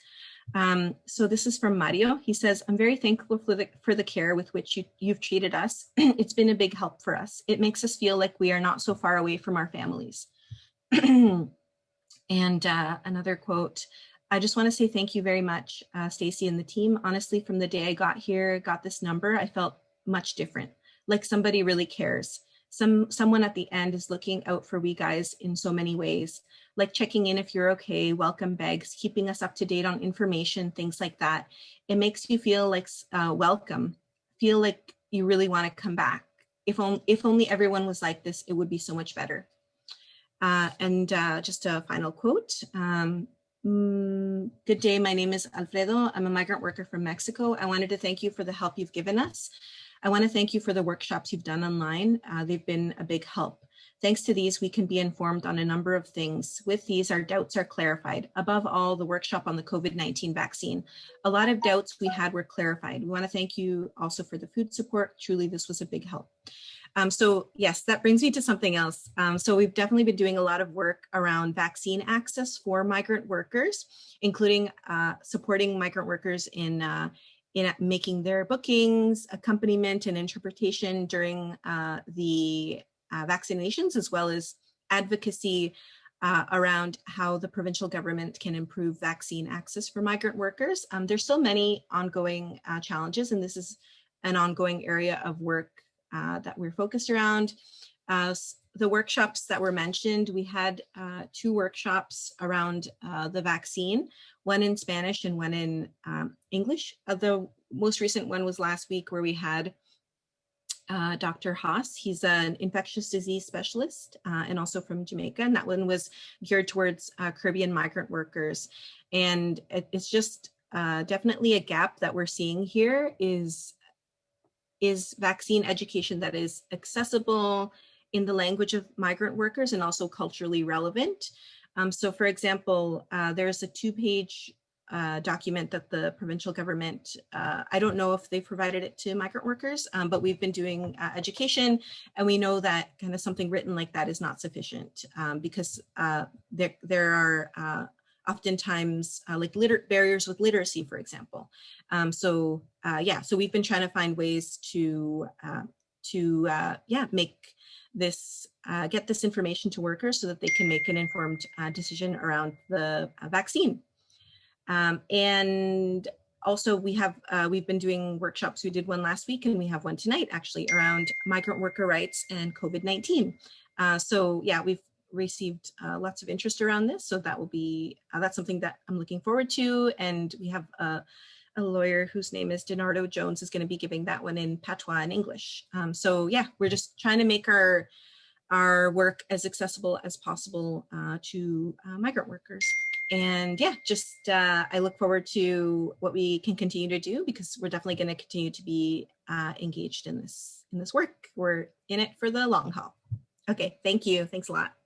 Um, so this is from Mario. He says, I'm very thankful for the, for the care with which you, you've treated us. <clears throat> it's been a big help for us. It makes us feel like we are not so far away from our families. <clears throat> and uh, another quote, I just want to say thank you very much, uh, Stacy and the team. Honestly, from the day I got here, got this number, I felt much different, like somebody really cares. Some Someone at the end is looking out for we guys in so many ways like checking in if you're okay, welcome bags, keeping us up to date on information, things like that. It makes you feel like uh, welcome, feel like you really want to come back. If, on, if only everyone was like this, it would be so much better. Uh, and uh, just a final quote. Um, mm, good day, my name is Alfredo. I'm a migrant worker from Mexico. I wanted to thank you for the help you've given us. I want to thank you for the workshops you've done online. Uh, they've been a big help. Thanks to these, we can be informed on a number of things. With these, our doubts are clarified. Above all, the workshop on the COVID-19 vaccine. A lot of doubts we had were clarified. We want to thank you also for the food support. Truly, this was a big help. Um, so yes, that brings me to something else. Um, so we've definitely been doing a lot of work around vaccine access for migrant workers, including uh, supporting migrant workers in uh, in making their bookings, accompaniment, and interpretation during uh, the uh, vaccinations as well as advocacy uh, around how the provincial government can improve vaccine access for migrant workers. Um, there's still many ongoing uh, challenges, and this is an ongoing area of work uh, that we're focused around. Uh, the workshops that were mentioned, we had uh, two workshops around the vaccine, one in Spanish and one in um, English. the most recent one was last week where we had uh, Dr. Haas. He's an infectious disease specialist uh, and also from Jamaica. And that one was geared towards uh, Caribbean migrant workers. And it, it's just uh, definitely a gap that we're seeing here is, is vaccine education that is accessible in the language of migrant workers and also culturally relevant. Um, so for example, uh, there's a two page uh, document that the provincial government, uh, I don't know if they provided it to migrant workers, um, but we've been doing uh, education and we know that kind of something written like that is not sufficient um, because uh, there, there are uh, oftentimes uh, like liter barriers with literacy, for example. Um, so yeah, so we've been trying to find ways to, to yeah, make this get this information to workers so that they can make an informed decision around the vaccine. Um, and also we have, uh, we've been doing workshops. We did one last week and we have one tonight actually around migrant worker rights and COVID-19. Uh, so yeah, we've received uh, lots of interest around this. So that will be, uh, that's something that I'm looking forward to. And we have a, a lawyer whose name is Donardo Jones is going to be giving that one in patois and English. Um, so yeah, we're just trying to make our our work as accessible as possible uh, to uh, migrant workers and yeah, just uh, I look forward to what we can continue to do because we're definitely going to continue to be uh, engaged in this in this work. We're in it for the long haul. Okay, thank you. Thanks a lot.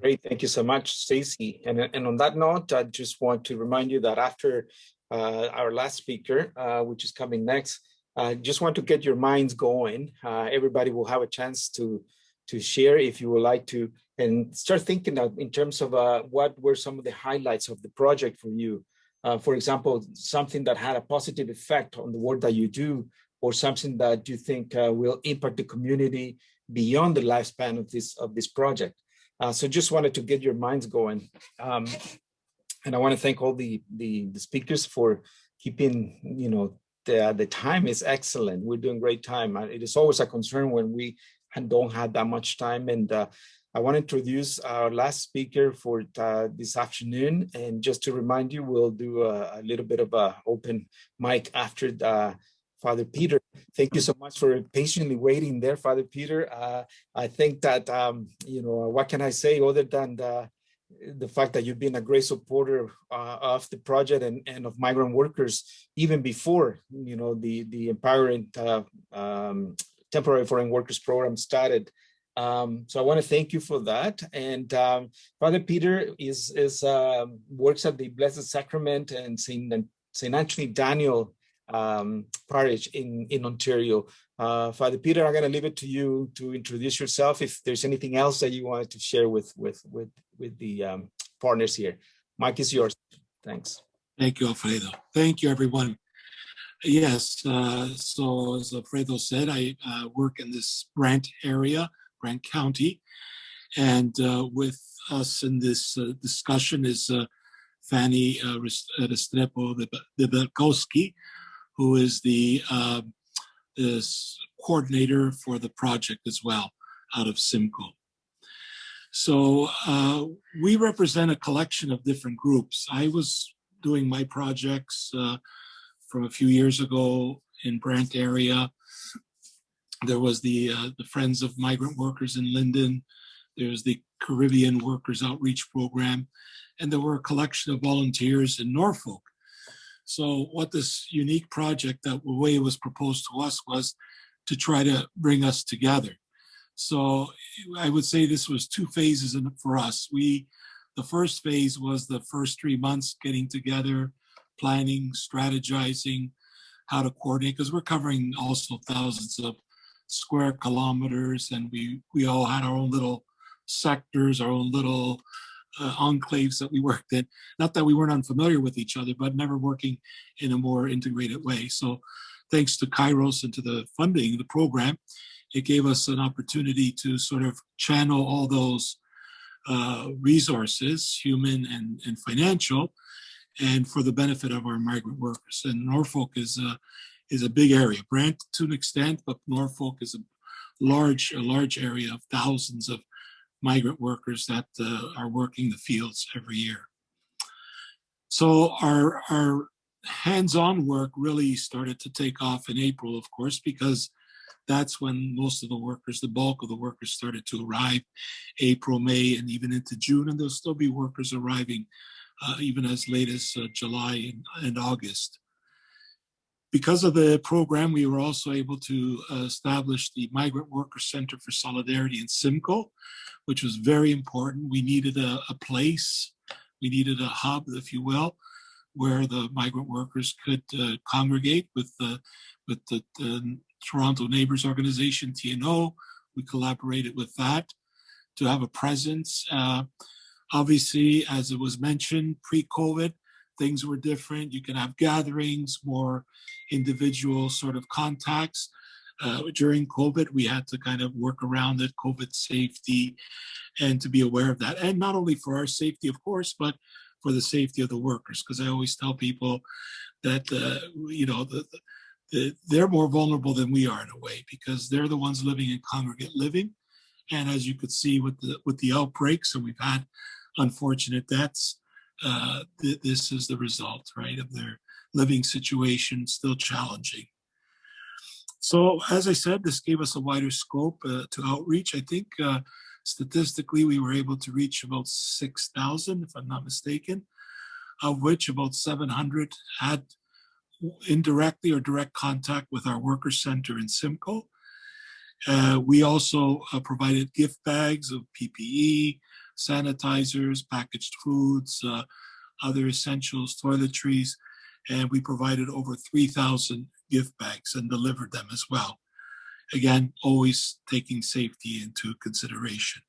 Great, thank you so much, Stacy. And, and on that note, I just want to remind you that after uh, our last speaker, uh, which is coming next, I just want to get your minds going. Uh, everybody will have a chance to to share if you would like to and start thinking in terms of uh, what were some of the highlights of the project for you. Uh, for example, something that had a positive effect on the work that you do, or something that you think uh, will impact the community beyond the lifespan of this of this project. Uh, so just wanted to get your minds going. Um, and I want to thank all the, the, the speakers for keeping, you know, the, the time is excellent. We're doing great time. It is always a concern when we don't have that much time and uh, I want to introduce our last speaker for uh, this afternoon. And just to remind you, we'll do a, a little bit of a open mic after the, Father Peter. Thank you so much for patiently waiting there, Father Peter. Uh, I think that, um, you know, what can I say other than the, the fact that you've been a great supporter uh, of the project and, and of migrant workers even before, you know, the, the empowering uh, um, temporary foreign workers program started. Um, so I want to thank you for that. And um, Father Peter is, is um, works at the Blessed Sacrament and St. St. Anthony Daniel um, parish in, in Ontario. Uh, Father Peter, I'm going to leave it to you to introduce yourself. If there's anything else that you wanted to share with with with with the um, partners here, mic is yours. Thanks. Thank you, Alfredo. Thank you, everyone. Yes, uh, so as Alfredo said, I uh, work in this Brant area, Brant County, and uh, with us in this uh, discussion is uh, Fanny Restrepo Debelkowski, who is the uh, is coordinator for the project as well out of Simcoe. So uh, we represent a collection of different groups. I was doing my projects uh, from a few years ago in Brant area. There was the, uh, the Friends of Migrant Workers in Lynden. There's the Caribbean Workers Outreach Program. And there were a collection of volunteers in Norfolk so what this unique project that way was proposed to us was to try to bring us together. So I would say this was two phases in, for us. We, the first phase was the first three months getting together, planning, strategizing, how to coordinate, because we're covering also thousands of square kilometers and we, we all had our own little sectors, our own little uh, enclaves that we worked in. Not that we weren't unfamiliar with each other, but never working in a more integrated way. So thanks to Kairos and to the funding, the program, it gave us an opportunity to sort of channel all those uh, resources, human and, and financial, and for the benefit of our migrant workers. And Norfolk is a, is a big area. Brant to an extent, but Norfolk is a large, a large area of thousands of migrant workers that uh, are working the fields every year. So our, our hands-on work really started to take off in April, of course, because that's when most of the workers, the bulk of the workers started to arrive, April, May, and even into June, and there'll still be workers arriving uh, even as late as uh, July and, and August. Because of the program, we were also able to uh, establish the Migrant Worker Center for Solidarity in Simcoe, which was very important. We needed a, a place, we needed a hub, if you will, where the migrant workers could uh, congregate with the, with the, the Toronto Neighbors Organization, TNO. We collaborated with that to have a presence. Uh, obviously, as it was mentioned, pre-COVID, things were different. You can have gatherings, more individual sort of contacts. Uh, during COVID, we had to kind of work around it, COVID safety, and to be aware of that. And not only for our safety, of course, but for the safety of the workers. Because I always tell people that, uh, you know, the, the, they're more vulnerable than we are in a way, because they're the ones living in congregate living. And as you could see with the, with the outbreaks, and we've had unfortunate deaths, uh, th this is the result, right, of their living situation still challenging. So as I said, this gave us a wider scope uh, to outreach. I think uh, statistically we were able to reach about 6,000, if I'm not mistaken, of which about 700 had indirectly or direct contact with our worker center in Simcoe. Uh, we also uh, provided gift bags of PPE, sanitizers, packaged foods, uh, other essentials, toiletries, and we provided over 3,000 gift bags and delivered them as well. Again, always taking safety into consideration.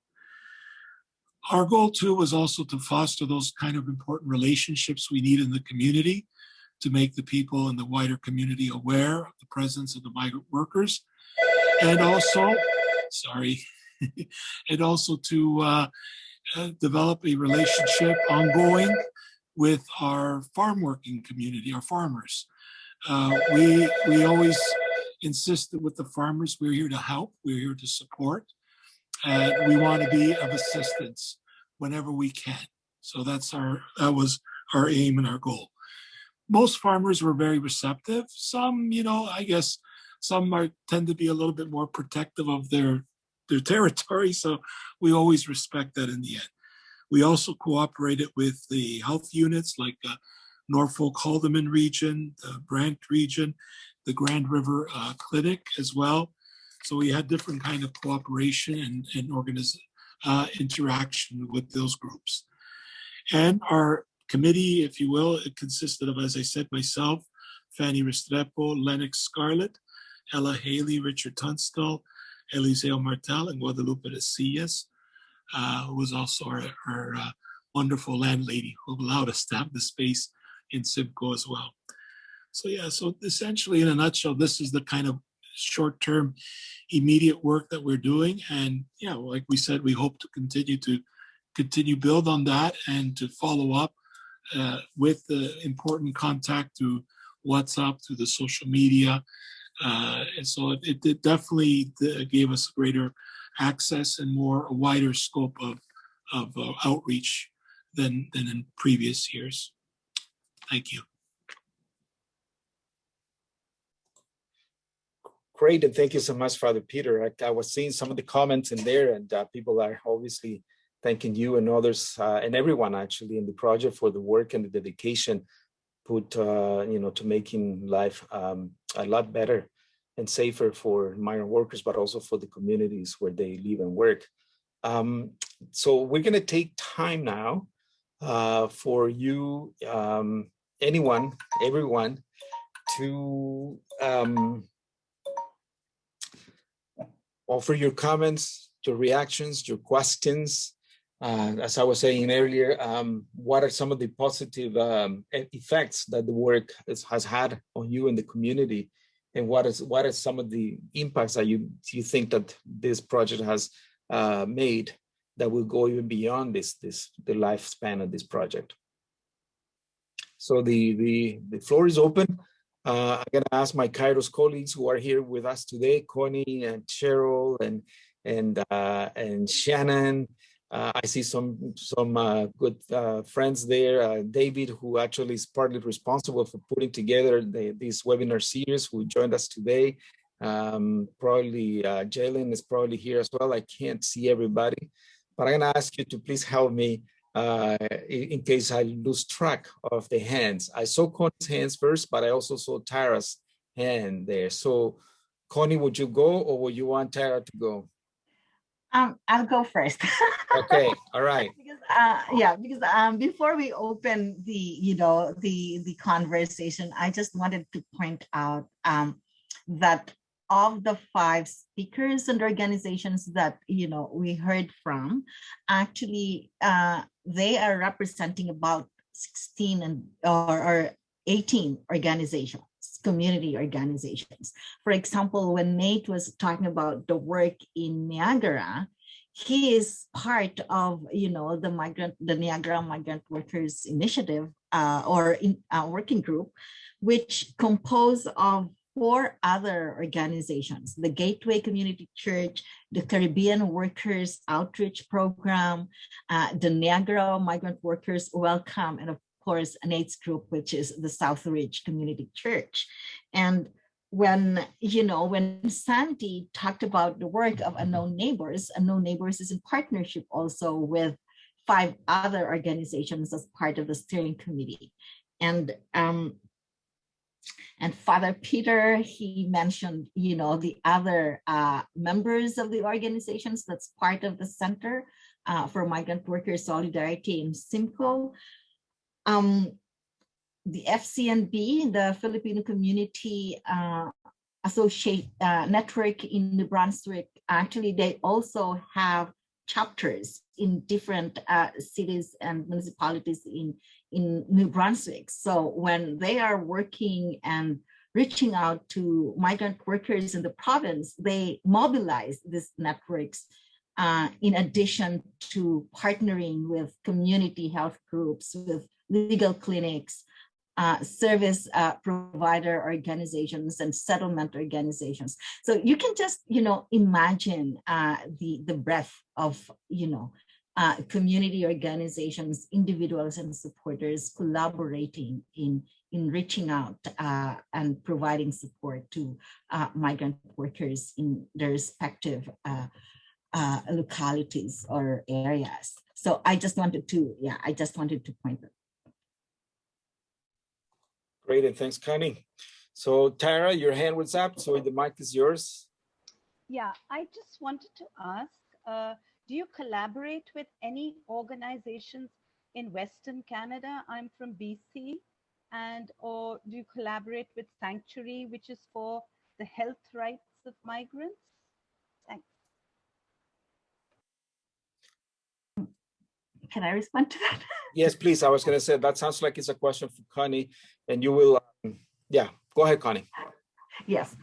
Our goal too was also to foster those kind of important relationships we need in the community to make the people in the wider community aware of the presence of the migrant workers and also, sorry, <laughs> and also to uh, develop a relationship ongoing with our farm working community, our farmers. Uh, we, we always insist that with the farmers, we're here to help, we're here to support. and we want to be of assistance whenever we can. So that's our, that was our aim and our goal. Most farmers were very receptive. Some, you know, I guess some are tend to be a little bit more protective of their, their <laughs> territory. So we always respect that in the end. We also cooperated with the health units like uh, Norfolk Haldimand region, the Brant region, the Grand River uh, Clinic as well. So we had different kind of cooperation and, and organiz uh, interaction with those groups. And our committee, if you will, it consisted of, as I said, myself, Fanny Restrepo, Lennox Scarlett, Ella Haley, Richard Tunstall, Eliseo Martel, and Guadalupe Resillas, uh, who was also our, our uh, wonderful landlady who allowed us to have the space in Simcoe as well. So yeah, so essentially in a nutshell, this is the kind of short-term immediate work that we're doing. And yeah, like we said, we hope to continue to continue build on that and to follow up uh, with the important contact through WhatsApp, through the social media. Uh, and so it, it definitely gave us greater access and more a wider scope of, of uh, outreach than, than in previous years. Thank you. Great, and thank you so much, Father Peter. I, I was seeing some of the comments in there and uh, people are obviously thanking you and others uh, and everyone actually in the project for the work and the dedication put, uh, you know, to making life um, a lot better and safer for migrant workers, but also for the communities where they live and work. Um, so we're going to take time now uh, for you, um, anyone, everyone, to um, offer your comments, your reactions, your questions. Uh, as I was saying earlier, um, what are some of the positive um, effects that the work has had on you and the community? And what is what are some of the impacts that you you think that this project has uh, made that will go even beyond this this the lifespan of this project? So the the the floor is open. Uh, I'm going to ask my Kairos colleagues who are here with us today, Connie and Cheryl and and uh, and Shannon. Uh, I see some some uh, good uh, friends there. Uh, David, who actually is partly responsible for putting together the, this webinar series, who joined us today. Um, probably Jalen is probably here as well. I can't see everybody, but I'm to ask you to please help me uh, in case I lose track of the hands. I saw Connie's hands first, but I also saw Tara's hand there. So Connie, would you go or would you want Tara to go? Um, I'll go first. okay, <laughs> all right. Because uh, yeah, because um, before we open the you know the the conversation, I just wanted to point out um, that of the five speakers and organizations that you know we heard from, actually uh, they are representing about 16 and or, or 18 organizations community organizations. For example, when Nate was talking about the work in Niagara, he is part of, you know, the migrant, the Niagara Migrant Workers Initiative uh, or in a working group, which composed of four other organizations, the Gateway Community Church, the Caribbean Workers Outreach Program, uh, the Niagara Migrant Workers Welcome, and of course, Nate's group, which is the Southridge Community Church. And when, you know, when Sandy talked about the work of Unknown Neighbors, Unknown Neighbors is in partnership also with five other organizations as part of the steering committee. And um, and Father Peter, he mentioned, you know, the other uh, members of the organizations that's part of the Center uh, for Migrant Workers Solidarity in Simcoe. Um, the FCNB, the Filipino Community uh, Associate uh, Network in New Brunswick, actually, they also have chapters in different uh, cities and municipalities in, in New Brunswick. So when they are working and reaching out to migrant workers in the province, they mobilize these networks uh, in addition to partnering with community health groups, with legal clinics, uh, service uh, provider organizations and settlement organizations. So you can just, you know, imagine uh, the, the breadth of, you know, uh, community organizations, individuals and supporters collaborating in, in reaching out uh, and providing support to uh, migrant workers in their respective localities or areas. So I just wanted to, yeah, I just wanted to point that Great, and thanks, Connie. So Tara, your hand was up, so the mic is yours. Yeah, I just wanted to ask, uh, do you collaborate with any organizations in Western Canada? I'm from BC, and or do you collaborate with Sanctuary, which is for the health rights of migrants? Thanks. Can I respond to that? <laughs> Yes, please. I was going to say that sounds like it's a question for Connie, and you will, um, yeah, go ahead, Connie. Yes.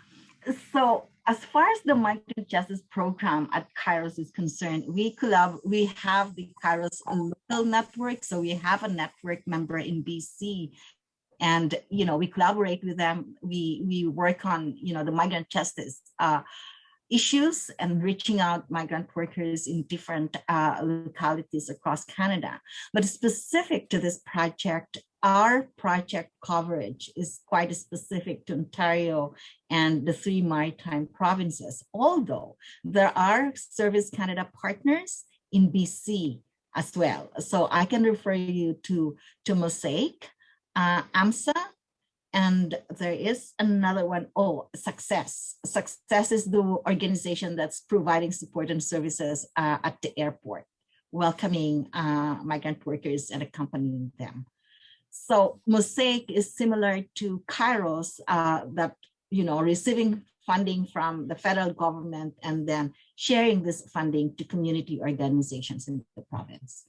So as far as the migrant justice program at Kairos is concerned, we collab we have the Kairos local network. So we have a network member in BC and you know we collaborate with them we we work on you know the migrant justice uh, issues and reaching out migrant workers in different uh, localities across Canada. But specific to this project, our project coverage is quite specific to Ontario and the three maritime provinces, although there are Service Canada partners in BC as well. So I can refer you to, to Mosaic, uh, AMSA, and there is another one. Oh, Success. Success is the organization that's providing support and services uh, at the airport, welcoming uh, migrant workers and accompanying them. So Mosaic is similar to Kairos uh, that, you know, receiving funding from the federal government and then sharing this funding to community organizations in the province.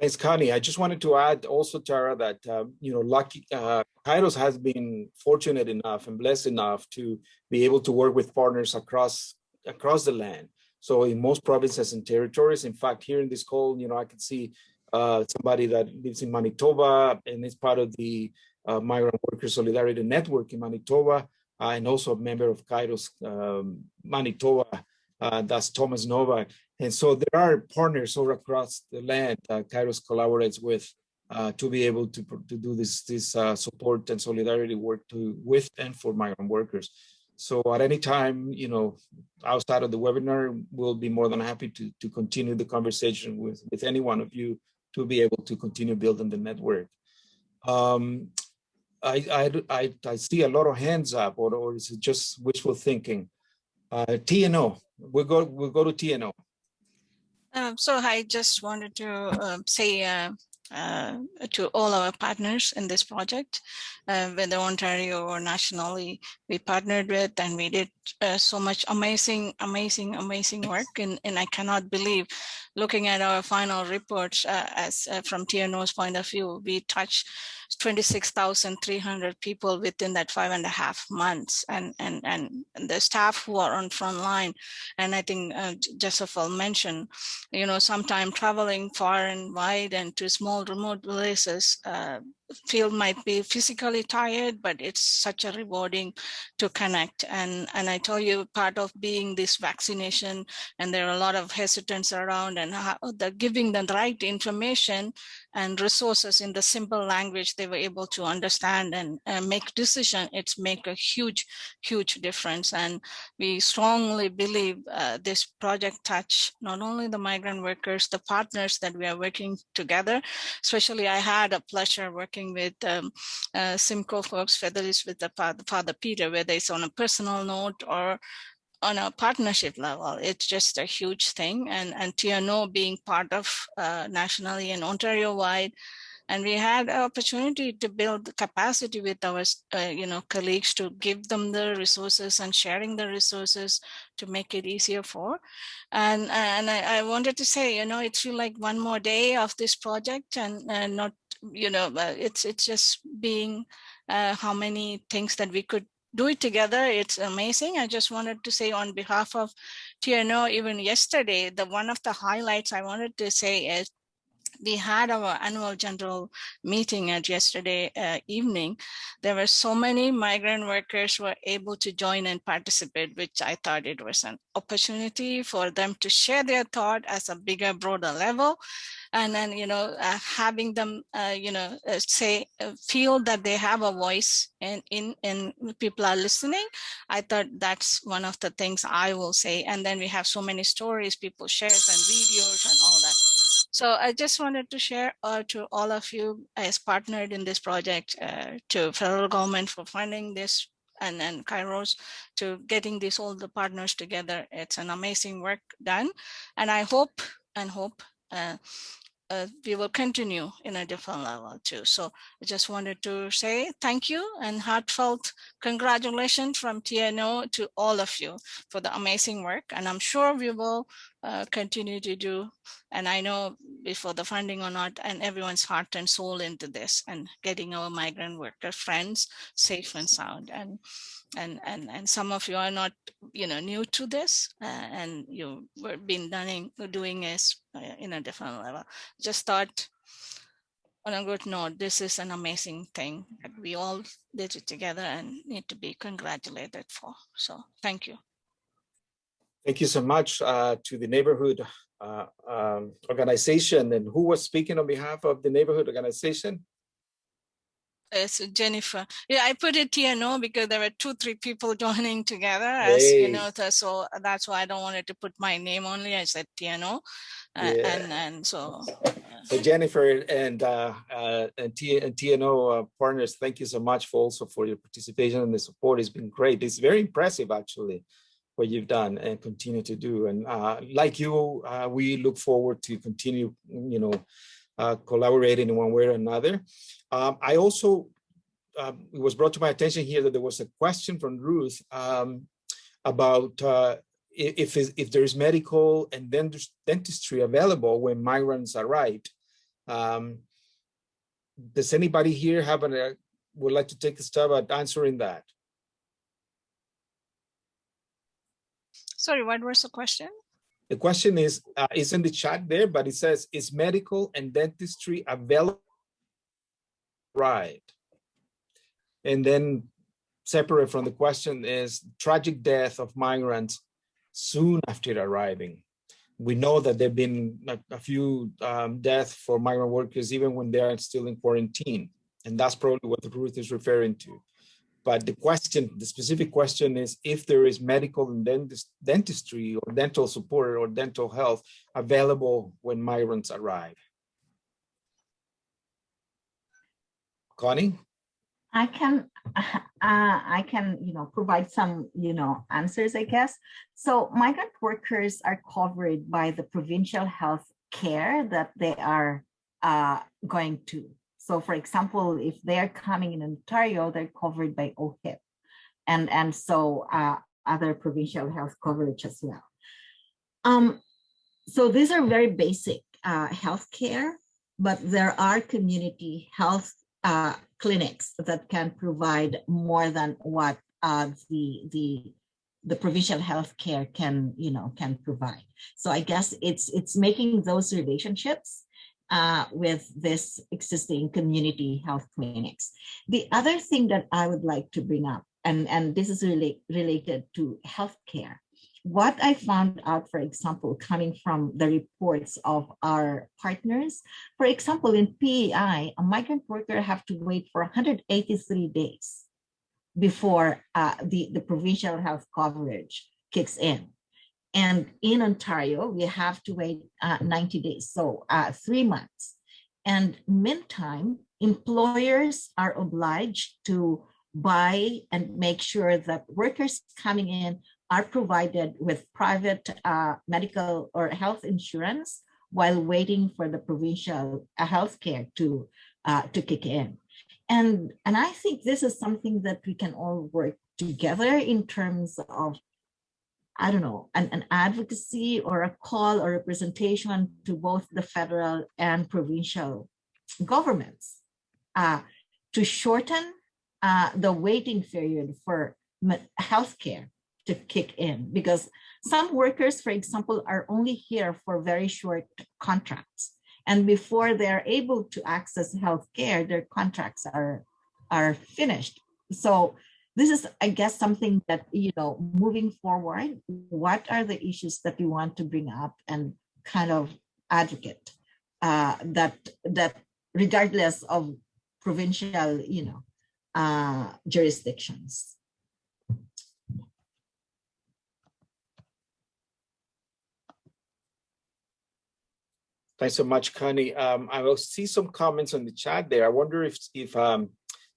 Thanks, Connie. I just wanted to add also, Tara, that, um, you know, lucky, uh, Kairos has been fortunate enough and blessed enough to be able to work with partners across across the land. So in most provinces and territories, in fact, here in this call, you know, I can see uh, somebody that lives in Manitoba and is part of the uh, Migrant Workers Solidarity Network in Manitoba, uh, and also a member of Kairos um, Manitoba, uh, that's Thomas Novak. And so there are partners all across the land that Kairos collaborates with uh, to be able to, to do this, this uh, support and solidarity work to with and for migrant workers. So at any time, you know, outside of the webinar, we'll be more than happy to, to continue the conversation with, with any one of you to be able to continue building the network. Um, I, I, I, I see a lot of hands up, or, or is it just wishful thinking? Uh, TNO, we'll go, we'll go to TNO. Um, so I just wanted to uh, say uh, uh, to all our partners in this project, uh, whether Ontario or nationally, we partnered with and we did uh, so much amazing, amazing, amazing work. And, and I cannot believe looking at our final reports uh, as from TNO's point of view, we touched 26,300 people within that five and a half months and, and, and the staff who are on front line. And I think uh, mentioned, you know, sometime traveling far and wide and to small remote places, uh, field might be physically tired, but it's such a rewarding to connect. And, and I tell you, part of being this vaccination, and there are a lot of hesitance around and how the giving the right information and resources in the simple language they were able to understand and uh, make decision, it's make a huge, huge difference. And we strongly believe uh, this project touch not only the migrant workers, the partners that we are working together, especially I had a pleasure working with um, uh, Simcoe folks, with the father Peter, whether it's on a personal note or on a partnership level, it's just a huge thing. And, and TNO being part of uh, nationally and Ontario-wide, and we had an opportunity to build capacity with our uh, you know colleagues to give them the resources and sharing the resources to make it easier for and and I, I wanted to say you know it's like one more day of this project and, and not you know, it's it's just being uh, how many things that we could do it together. It's amazing. I just wanted to say on behalf of TNO, even yesterday, the one of the highlights I wanted to say is we had our annual general meeting at yesterday uh, evening, there were so many migrant workers were able to join and participate, which I thought it was an opportunity for them to share their thought as a bigger, broader level. And then, you know, uh, having them, uh, you know, uh, say, uh, feel that they have a voice and in, in people are listening. I thought that's one of the things I will say. And then we have so many stories, people shares and videos and all that. So I just wanted to share uh, to all of you as partnered in this project uh, to federal government for funding this and then Kairos to getting these all the partners together. It's an amazing work done. And I hope and hope uh, uh, we will continue in a different level too. So I just wanted to say thank you and heartfelt congratulations from TNO to all of you for the amazing work. And I'm sure we will uh, continue to do, and I know before the funding or not, and everyone's heart and soul into this and getting our migrant worker friends safe and sound. And and and and some of you are not you know new to this uh, and you've been doing doing this uh, in a different level. Just thought on a good note this is an amazing thing that we all did it together and need to be congratulated for. So thank you thank you so much uh, to the neighborhood uh, um, organization and who was speaking on behalf of the neighborhood organization Yes, Jennifer. Yeah, I put it TNO because there were two, three people <laughs> joining together as you know, so that's why I don't wanted to put my name only. I said TNO. Uh, yeah. and and so uh, so Jennifer and uh, uh, and, T and TNO uh, partners, thank you so much for also for your participation and the support. It's been great. It's very impressive actually what you've done and continue to do. And uh, like you, uh, we look forward to continue, you know, uh, collaborating in one way or another. Um, I also, um, it was brought to my attention here that there was a question from Ruth um, about uh, if, if there is medical and dentistry available when migrants arrive. Um, does anybody here have a, uh, would like to take a stab at answering that? Sorry, what was the question? The question is, uh, is in the chat there, but it says, is medical and dentistry available? Right. And then separate from the question is tragic death of migrants soon after arriving. We know that there've been a, a few um, deaths for migrant workers even when they are still in quarantine. And that's probably what Ruth is referring to. But the question, the specific question is if there is medical and dentist, dentistry or dental support or dental health available when migrants arrive. Connie? I can, <laughs> uh, I can, you know, provide some, you know, answers, I guess. So migrant workers are covered by the provincial health care that they are uh, going to. So for example, if they're coming in Ontario, they're covered by OHIP. And, and so uh, other provincial health coverage as well. Um, so these are very basic uh, health care, but there are community health uh, clinics that can provide more than what uh, the the the provincial health care can you know can provide. So I guess it's it's making those relationships uh, with this existing community health clinics. The other thing that I would like to bring up, and, and this is really related to healthcare, what I found out, for example, coming from the reports of our partners, for example, in PEI, a migrant worker have to wait for 183 days before uh, the, the provincial health coverage kicks in. And in Ontario, we have to wait uh, 90 days, so uh, three months. And meantime, employers are obliged to buy and make sure that workers coming in are provided with private uh, medical or health insurance while waiting for the provincial uh, health care to, uh, to kick in. And, and I think this is something that we can all work together in terms of I don't know, an, an advocacy or a call or representation to both the federal and provincial governments uh, to shorten uh, the waiting period for healthcare to kick in because some workers, for example, are only here for very short contracts And before they're able to access healthcare, their contracts are, are finished. So this is, I guess, something that, you know, moving forward, what are the issues that you want to bring up and kind of advocate uh, that, that regardless of provincial, you know, uh, jurisdictions. Thanks so much, Connie. Um, I will see some comments on the chat there. I wonder if if um,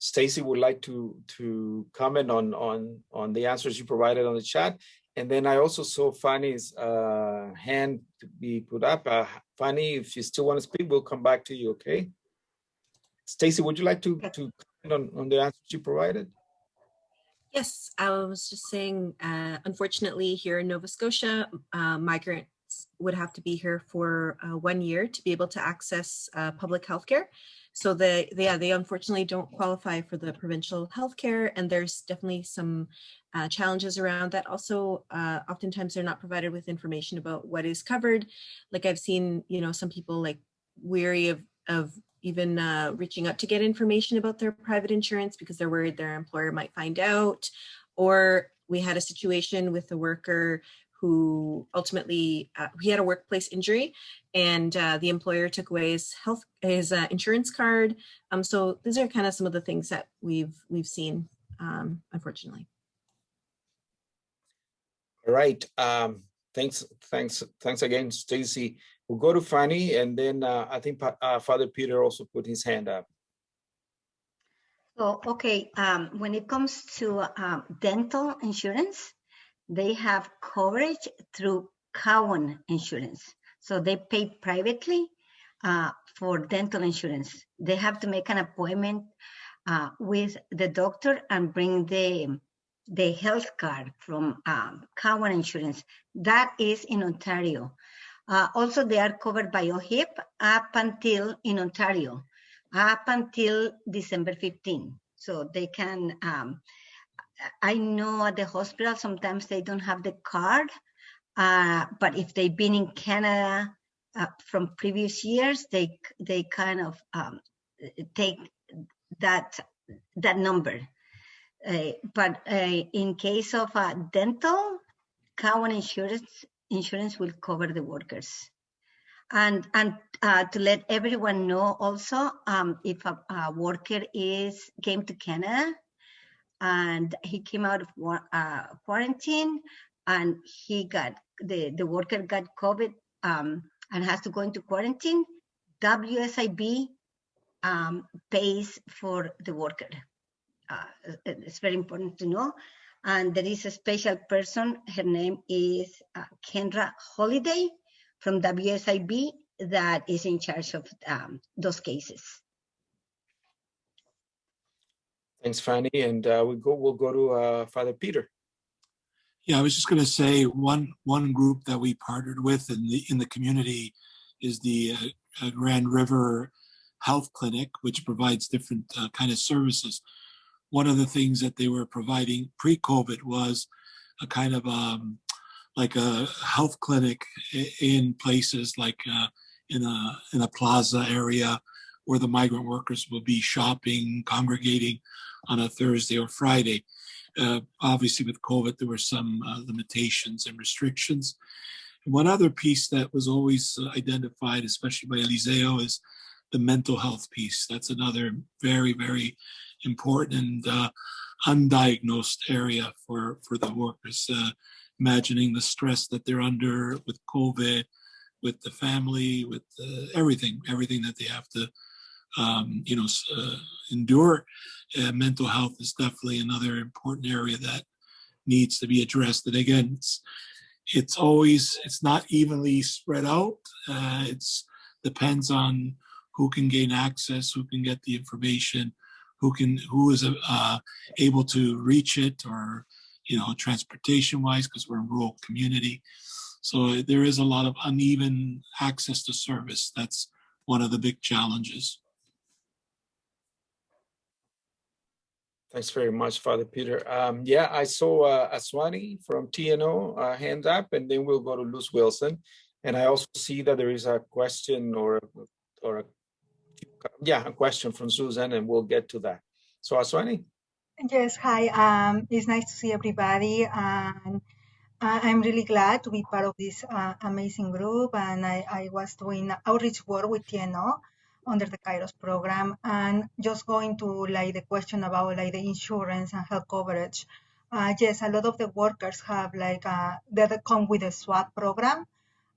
Stacy would like to to comment on on on the answers you provided on the chat. And then I also saw Fanny's uh, hand to be put up. Uh, Fanny, if you still want to speak, we'll come back to you. Okay. Stacy, would you like to to comment on on the answers you provided? Yes, I was just saying, uh, unfortunately, here in Nova Scotia, uh, migrant would have to be here for uh, one year to be able to access uh, public health care. So they, they, yeah, they unfortunately don't qualify for the provincial health care and there's definitely some uh, challenges around that. Also, uh, oftentimes they're not provided with information about what is covered. Like I've seen, you know, some people like weary of, of even uh, reaching out to get information about their private insurance because they're worried their employer might find out. Or we had a situation with a worker who ultimately uh, he had a workplace injury and uh, the employer took away his health his uh, insurance card. Um, so these are kind of some of the things that we've we've seen um, unfortunately. All right um, thanks thanks thanks again stacy. We'll go to fanny and then uh, i think uh, father peter also put his hand up. So okay um, when it comes to um, dental insurance they have coverage through Cowan Insurance. So they pay privately uh, for dental insurance. They have to make an appointment uh, with the doctor and bring the the health card from um, Cowan Insurance. That is in Ontario. Uh, also, they are covered by OHIP up until in Ontario, up until December 15. So they can um, I know at the hospital sometimes they don't have the card, uh, but if they've been in Canada uh, from previous years, they they kind of um, take that that number. Uh, but uh, in case of dental, Cowan Insurance insurance will cover the workers. And and uh, to let everyone know also, um, if a, a worker is came to Canada and he came out of uh, quarantine and he got the the worker got covid um, and has to go into quarantine. Wsib um, pays for the worker. Uh, it's very important to know. And there is a special person her name is uh, kendra holiday from wsib that is in charge of um, those cases Thanks, Fanny. And uh, we go. We'll go to uh, Father Peter. Yeah, I was just going to say one one group that we partnered with in the in the community is the uh, Grand River Health Clinic, which provides different uh, kind of services. One of the things that they were providing pre-COVID was a kind of um, like a health clinic in places like uh, in a in a plaza area where the migrant workers will be shopping, congregating on a Thursday or Friday. Uh, obviously, with COVID, there were some uh, limitations and restrictions. one other piece that was always uh, identified, especially by Eliseo, is the mental health piece. That's another very, very important and uh, undiagnosed area for, for the workers. Uh, imagining the stress that they're under with COVID, with the family, with uh, everything, everything that they have to um, you know, uh, endure. Uh, mental health is definitely another important area that needs to be addressed. And again, it's, it's always, it's not evenly spread out. Uh, depends on who can gain access, who can get the information, who can, who is uh, able to reach it or, you know, transportation wise, because we're a rural community. So there is a lot of uneven access to service. That's one of the big challenges. Thanks very much, Father Peter. Um, yeah, I saw uh, Aswani from TNO uh, hand up, and then we'll go to Luz Wilson. And I also see that there is a question or or a, yeah, a question from Susan, and we'll get to that. So Aswani. Yes, hi. Um, it's nice to see everybody, and I'm really glad to be part of this uh, amazing group. And I, I was doing outreach work with TNO under the Kairos program, and just going to like the question about like the insurance and health coverage. Uh, yes, a lot of the workers have like uh, that come with a SWAP program.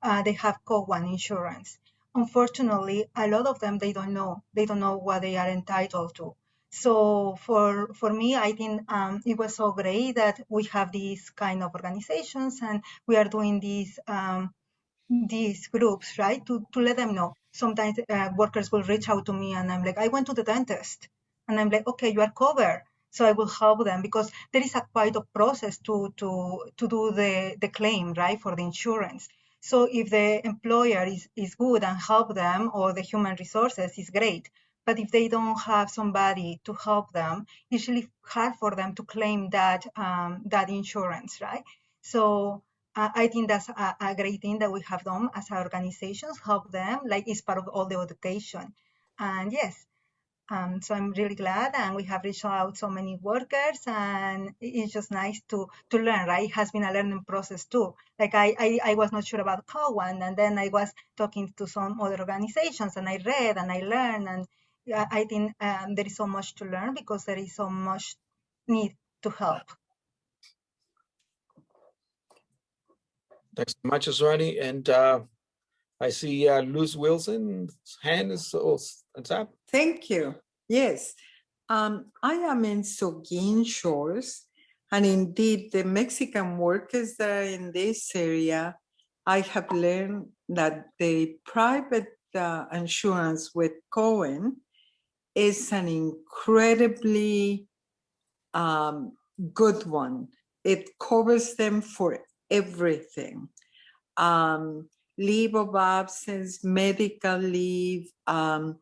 Uh, they have Cowan insurance. Unfortunately, a lot of them they don't know. They don't know what they are entitled to. So for for me, I think um, it was so great that we have these kind of organizations and we are doing these um, these groups, right? To to let them know. Sometimes uh, workers will reach out to me and I'm like, I went to the dentist, and I'm like, okay, you are covered so I will help them because there is a quite a process to to to do the the claim right for the insurance. So if the employer is is good and help them or the human resources is great. But if they don't have somebody to help them, it's really hard for them to claim that um, that insurance, right? So I think that's a, a, great thing that we have done as organizations, help them, like it's part of all the education. And yes, um, so I'm really glad, and we have reached out so many workers, and it's just nice to to learn. Right, it has been a learning process too. Like I I, I was not sure about Cowan, and then I was talking to some other organizations, and I read and I learned, and I think um, there is so much to learn because there is so much need to help. Thanks so much, Aswani. And uh, I see uh, Luz Wilson's hand is on top. Thank you. Yes, um, I am in Seguin Shores, and indeed the Mexican workers that are in this area, I have learned that the private uh, insurance with Cowan is an incredibly um, good one. It covers them for everything. Um, leave of absence, medical leave. Um,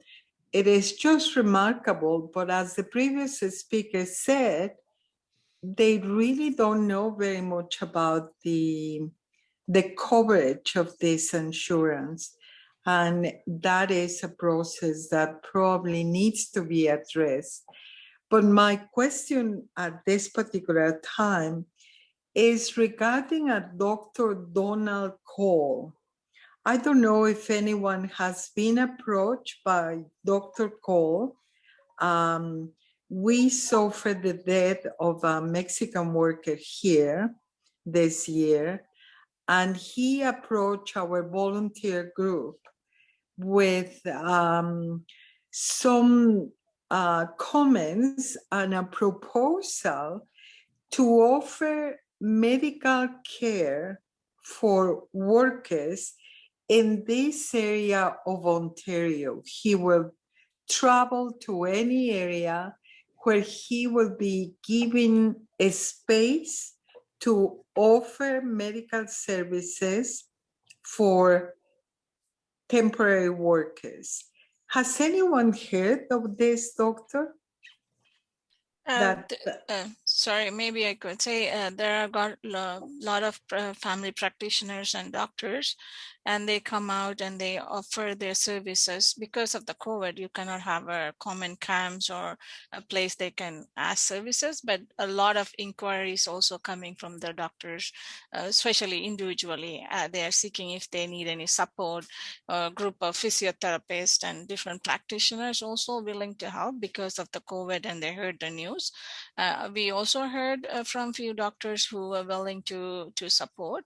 it is just remarkable, but as the previous speaker said, they really don't know very much about the, the coverage of this insurance. And that is a process that probably needs to be addressed. But my question at this particular time is regarding a Dr. Donald Cole. I don't know if anyone has been approached by Dr. Cole. Um, we suffered the death of a Mexican worker here this year, and he approached our volunteer group with um, some uh, comments and a proposal to offer medical care for workers in this area of Ontario. He will travel to any area where he will be given a space to offer medical services for temporary workers. Has anyone heard of this, doctor? Uh, that, uh, sorry, maybe I could say uh, there are got a lot of uh, family practitioners and doctors and they come out and they offer their services because of the COVID. You cannot have a common camps or a place they can ask services, but a lot of inquiries also coming from the doctors, uh, especially individually. Uh, they are seeking if they need any support, a group of physiotherapists and different practitioners also willing to help because of the COVID and they heard the news. Uh, we also heard uh, from few doctors who were willing to, to support,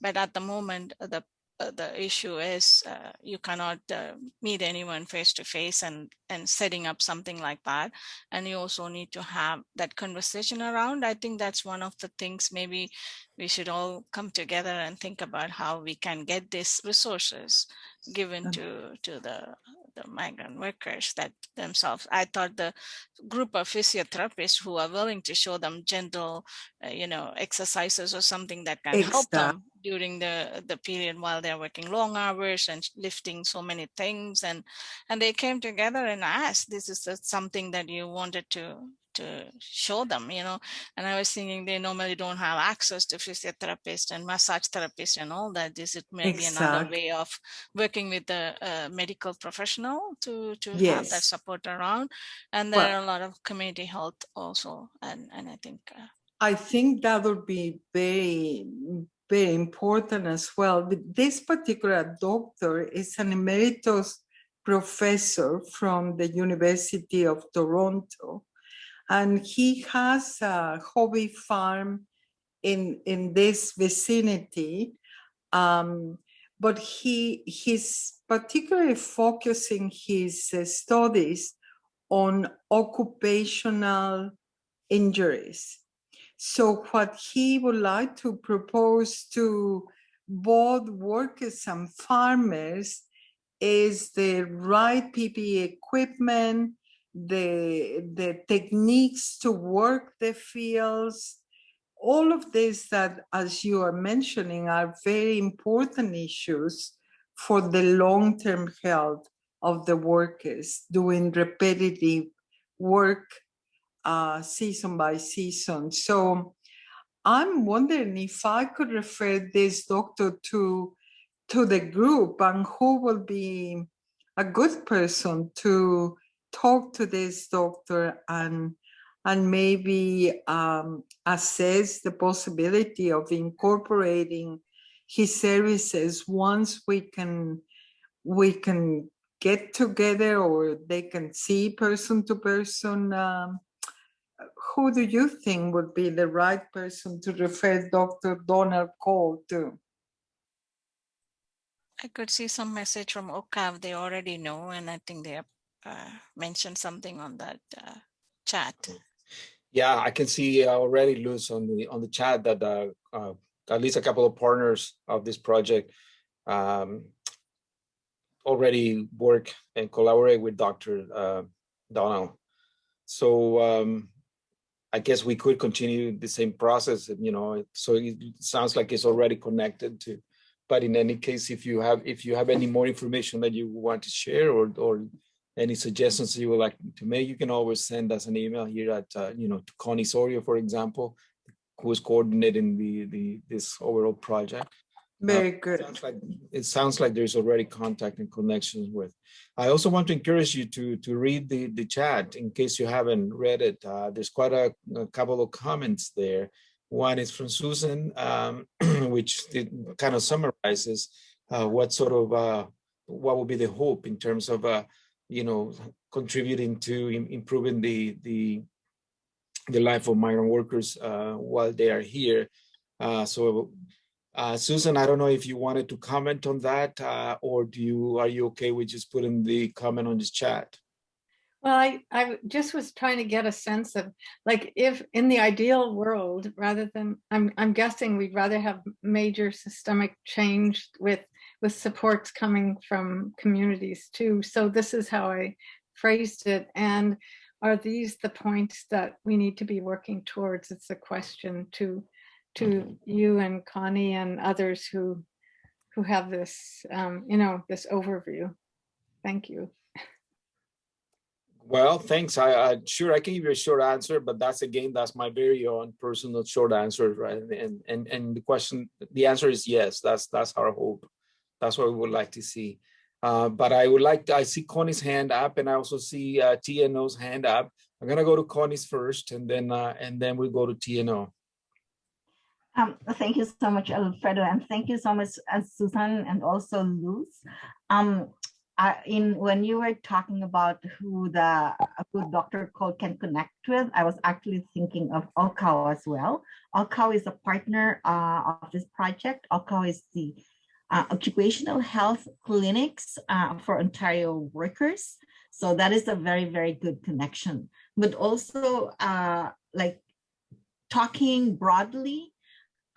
but at the moment, the uh, the issue is uh, you cannot uh, meet anyone face to face and and setting up something like that. And you also need to have that conversation around. I think that's one of the things maybe we should all come together and think about how we can get these resources given to to the the migrant workers that themselves. I thought the group of physiotherapists who are willing to show them gentle, uh, you know, exercises or something that can exactly. help them during the the period while they're working long hours and lifting so many things and and they came together and asked this is something that you wanted to to show them, you know, and I was thinking they normally don't have access to physiotherapist and massage therapist and all that. This it may be another way of working with the uh, medical professional to to have that support around. And there are a lot of community health also, and and I think uh, I think that would be very, very important as well. This particular doctor is an emeritus professor from the University of Toronto. And he has a hobby farm in, in this vicinity. Um, but he he's particularly focusing his uh, studies on occupational injuries. So what he would like to propose to both workers and farmers is the right PPE equipment, the, the techniques to work the fields, all of this that, as you are mentioning, are very important issues for the long-term health of the workers doing repetitive work uh, season by season. So I'm wondering if I could refer this doctor to to the group and who will be a good person to talk to this doctor and and maybe um, assess the possibility of incorporating his services once we can we can get together or they can see person to person um, who do you think would be the right person to refer Dr. Donald Cole to? I could see some message from OHCOW they already know, and I think they have uh, mentioned something on that uh, chat. Yeah, I can see already, Luz, on the on the chat that uh, uh, at least a couple of partners of this project um, already work and collaborate with Dr. Uh, Donald. So um, I guess we could continue the same process, you know. So it sounds like it's already connected to. But in any case, if you have if you have any more information that you want to share or or any suggestions you would like to make, you can always send us an email here at uh, you know to Connie Sorio, for example, who is coordinating the the this overall project. Very Uh, good. sounds like it sounds like there's already contact and connections with. I also want to encourage you to to read the the chat in case you haven't read it. Uh, there's quite a, a couple of comments there. One is from Susan, um, <clears throat> which it kind of summarizes uh, what sort of uh, what would be the hope in terms of uh, you know contributing to im- improving the the the life of migrant workers uh, while they are here. Uh, so uh, Susan, I don't know if you wanted to comment on that, uh, or do you are you okay with just putting the comment on this chat? Well, I, I just was trying to get a sense of like if in the ideal world, rather than I'm I'm guessing we'd rather have major systemic change with with supports coming from communities too. So this is how I phrased it. And are these the points that we need to be working towards? It's a question to to you and Connie and others who who have this um, you know, this overview. Thank you. Well, thanks. I, I sure I can give you a short answer, but that's again that's my very own personal short answer, right? And and and the question, the answer is yes. That's that's our hope. That's what we would like to see. Uh, but I would like to, I see Connie's hand up, and I also see uh, TNO's hand up. I'm gonna go to Connie's first, and then uh, and then we'll go to TNO. Um, thank you so much, Alfredo, and thank you so much, uh, Susan, and also Luz. Um, I, in when you were talking about who the who Dr. Cole can connect with, I was actually thinking of OHCOW as well. OHCOW is a partner uh, of this project. OHCOW is the uh, occupational health clinics uh, for Ontario workers. So that is a very, very good connection. But also uh, like talking broadly,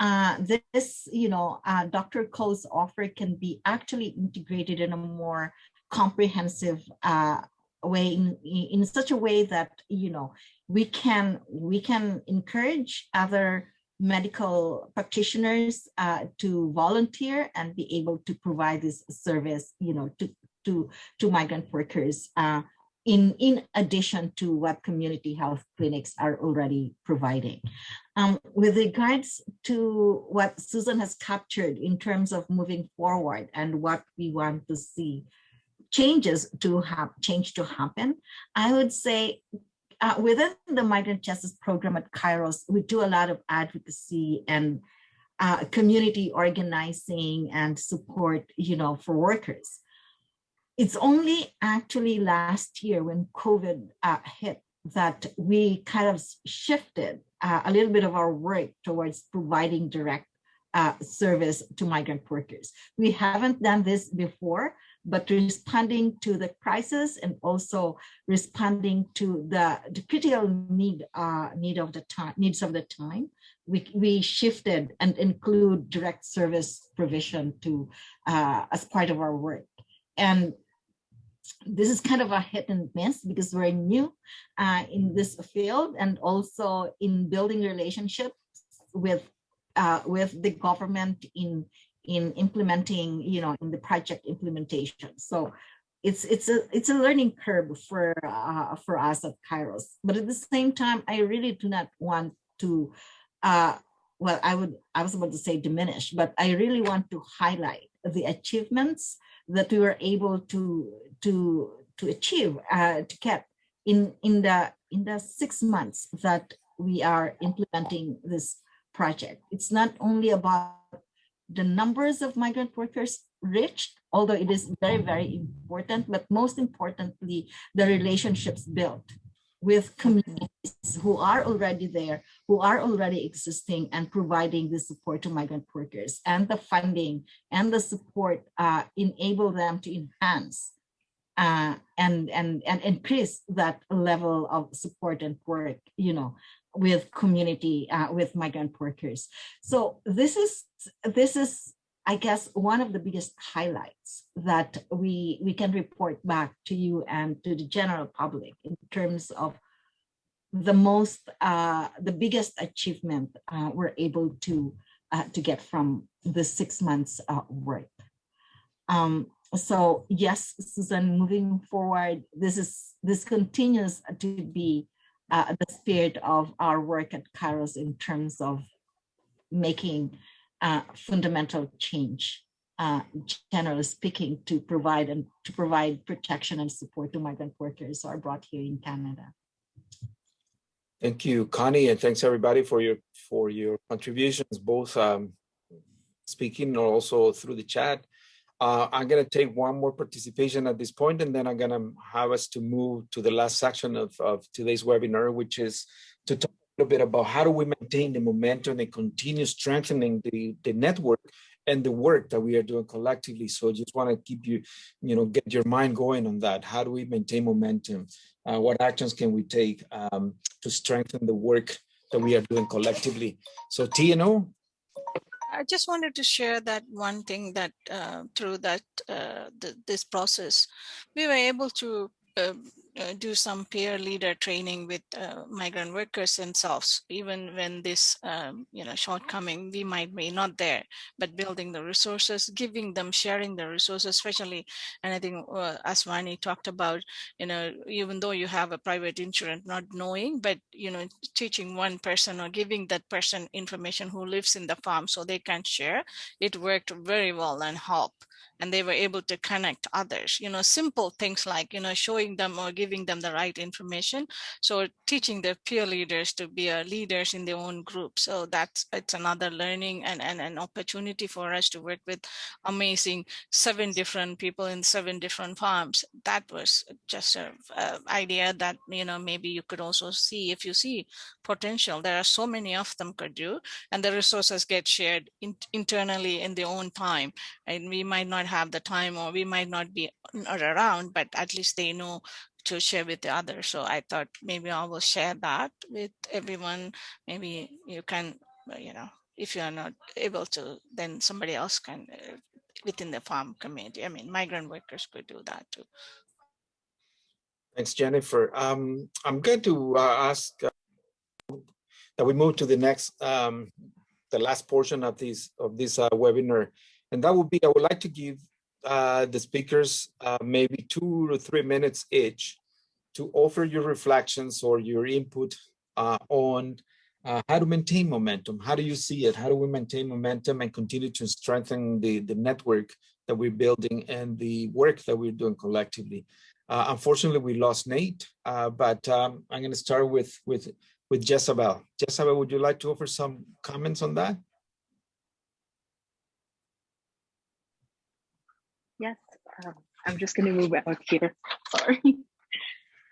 uh, this, you know, uh, Dr. Cole's offer can be actually integrated in a more comprehensive uh, way, in, in such a way that, you know, we can we can encourage other medical practitioners uh, to volunteer and be able to provide this service, you know, to to to migrant workers. Uh, in, in addition to what community health clinics are already providing. Um, with regards to what Susan has captured in terms of moving forward and what we want to see changes to have change to happen, I would say uh, within the migrant justice program at Kairos, we do a lot of advocacy and uh, community organizing and support, you know, for workers. It's only actually last year when COVID uh, hit that we kind of shifted uh, a little bit of our work towards providing direct uh, service to migrant workers. We haven't done this before, but responding to the crisis and also responding to the, the critical need uh, need of the time needs of the time, we, we shifted and include direct service provision to uh, as part of our work. And this is kind of a hit and miss because we're new uh, in this field and also in building relationships with uh, with the government in in implementing, you know, in the project implementation. So it's it's a it's a learning curve for uh, for us at Kairos. But at the same time, I really do not want to. Uh, well, I would I was about to say diminish, but I really want to highlight the achievements that we were able to to to achieve uh, to get in in the in the six months that we are implementing this project. It's not only about the numbers of migrant workers reached, although it is very, very important, but most importantly, the relationships built with communities who are already there, who are already existing and providing the support to migrant workers and the funding and the support uh, enable them to enhance uh, and, and, and increase that level of support and work, you know, with community, uh, with migrant workers. So this is, this is, I guess, one of the biggest highlights that we, we can report back to you and to the general public in terms of the most, uh, the biggest achievement uh, we're able to, uh, to get from the six months uh, work. Um, so yes, Susan, moving forward, this is this continues to be uh, the spirit of our work at Kairos in terms of making fundamental change, uh, generally speaking, to provide and to provide protection and support to migrant workers who are brought here in Canada. Thank you, Connie, and thanks everybody for your for your contributions, both um, speaking or also through the chat. Uh, I'm going to take one more participation at this point, and then I'm going to have us to move to the last section of, of today's webinar, which is to talk little bit about how do we maintain the momentum and continue strengthening the, the network and the work that we are doing collectively. So just want to keep you, you know, get your mind going on that. How do we maintain momentum? Uh, what actions can we take um, to strengthen the work that we are doing collectively? So TNO, I just wanted to share that one thing that uh, through that uh, the, this process, we were able to uh, do some peer leader training with uh, migrant workers themselves, even when this, um, you know, shortcoming, we might be not there, but building the resources, giving them, sharing the resources, especially, and I think uh, as Vani talked about, you know, even though you have a private insurance, not knowing, but, you know, teaching one person or giving that person information who lives in the farm so they can share, it worked very well and help and they were able to connect others you know simple things like you know showing them or giving them the right information. So teaching their peer leaders to be uh, leaders in their own group. So that's it's another learning and, and an opportunity for us to work with amazing seven different people in seven different farms. That was just an idea that you know maybe you could also see if you see potential. There are so many of them could do and the resources get shared in, internally in their own time. And we might not have the time or we might not be around, but at least they know to share with the others. So I thought maybe I will share that with everyone. Maybe you can, uh, you know, if you are not able to, then somebody else can uh, within the farm community. I mean, migrant workers could do that too. Thanks, Jennifer. Um, I'm going to uh, ask uh, that we move to the next, um, the last portion of this of this uh, webinar. And that would be, I would like to give uh, the speakers uh, maybe two or three minutes each to offer your reflections or your input uh, on uh, how to maintain momentum. How do you see it? How do we maintain momentum and continue to strengthen the, the network that we're building and the work that we're doing collectively? Uh, unfortunately, we lost Nate, uh, but um, I'm going to start with with with Jezabel. Jezabel, would you like to offer some comments on that? Yes, um, I'm just going to move out here. <laughs> Sorry.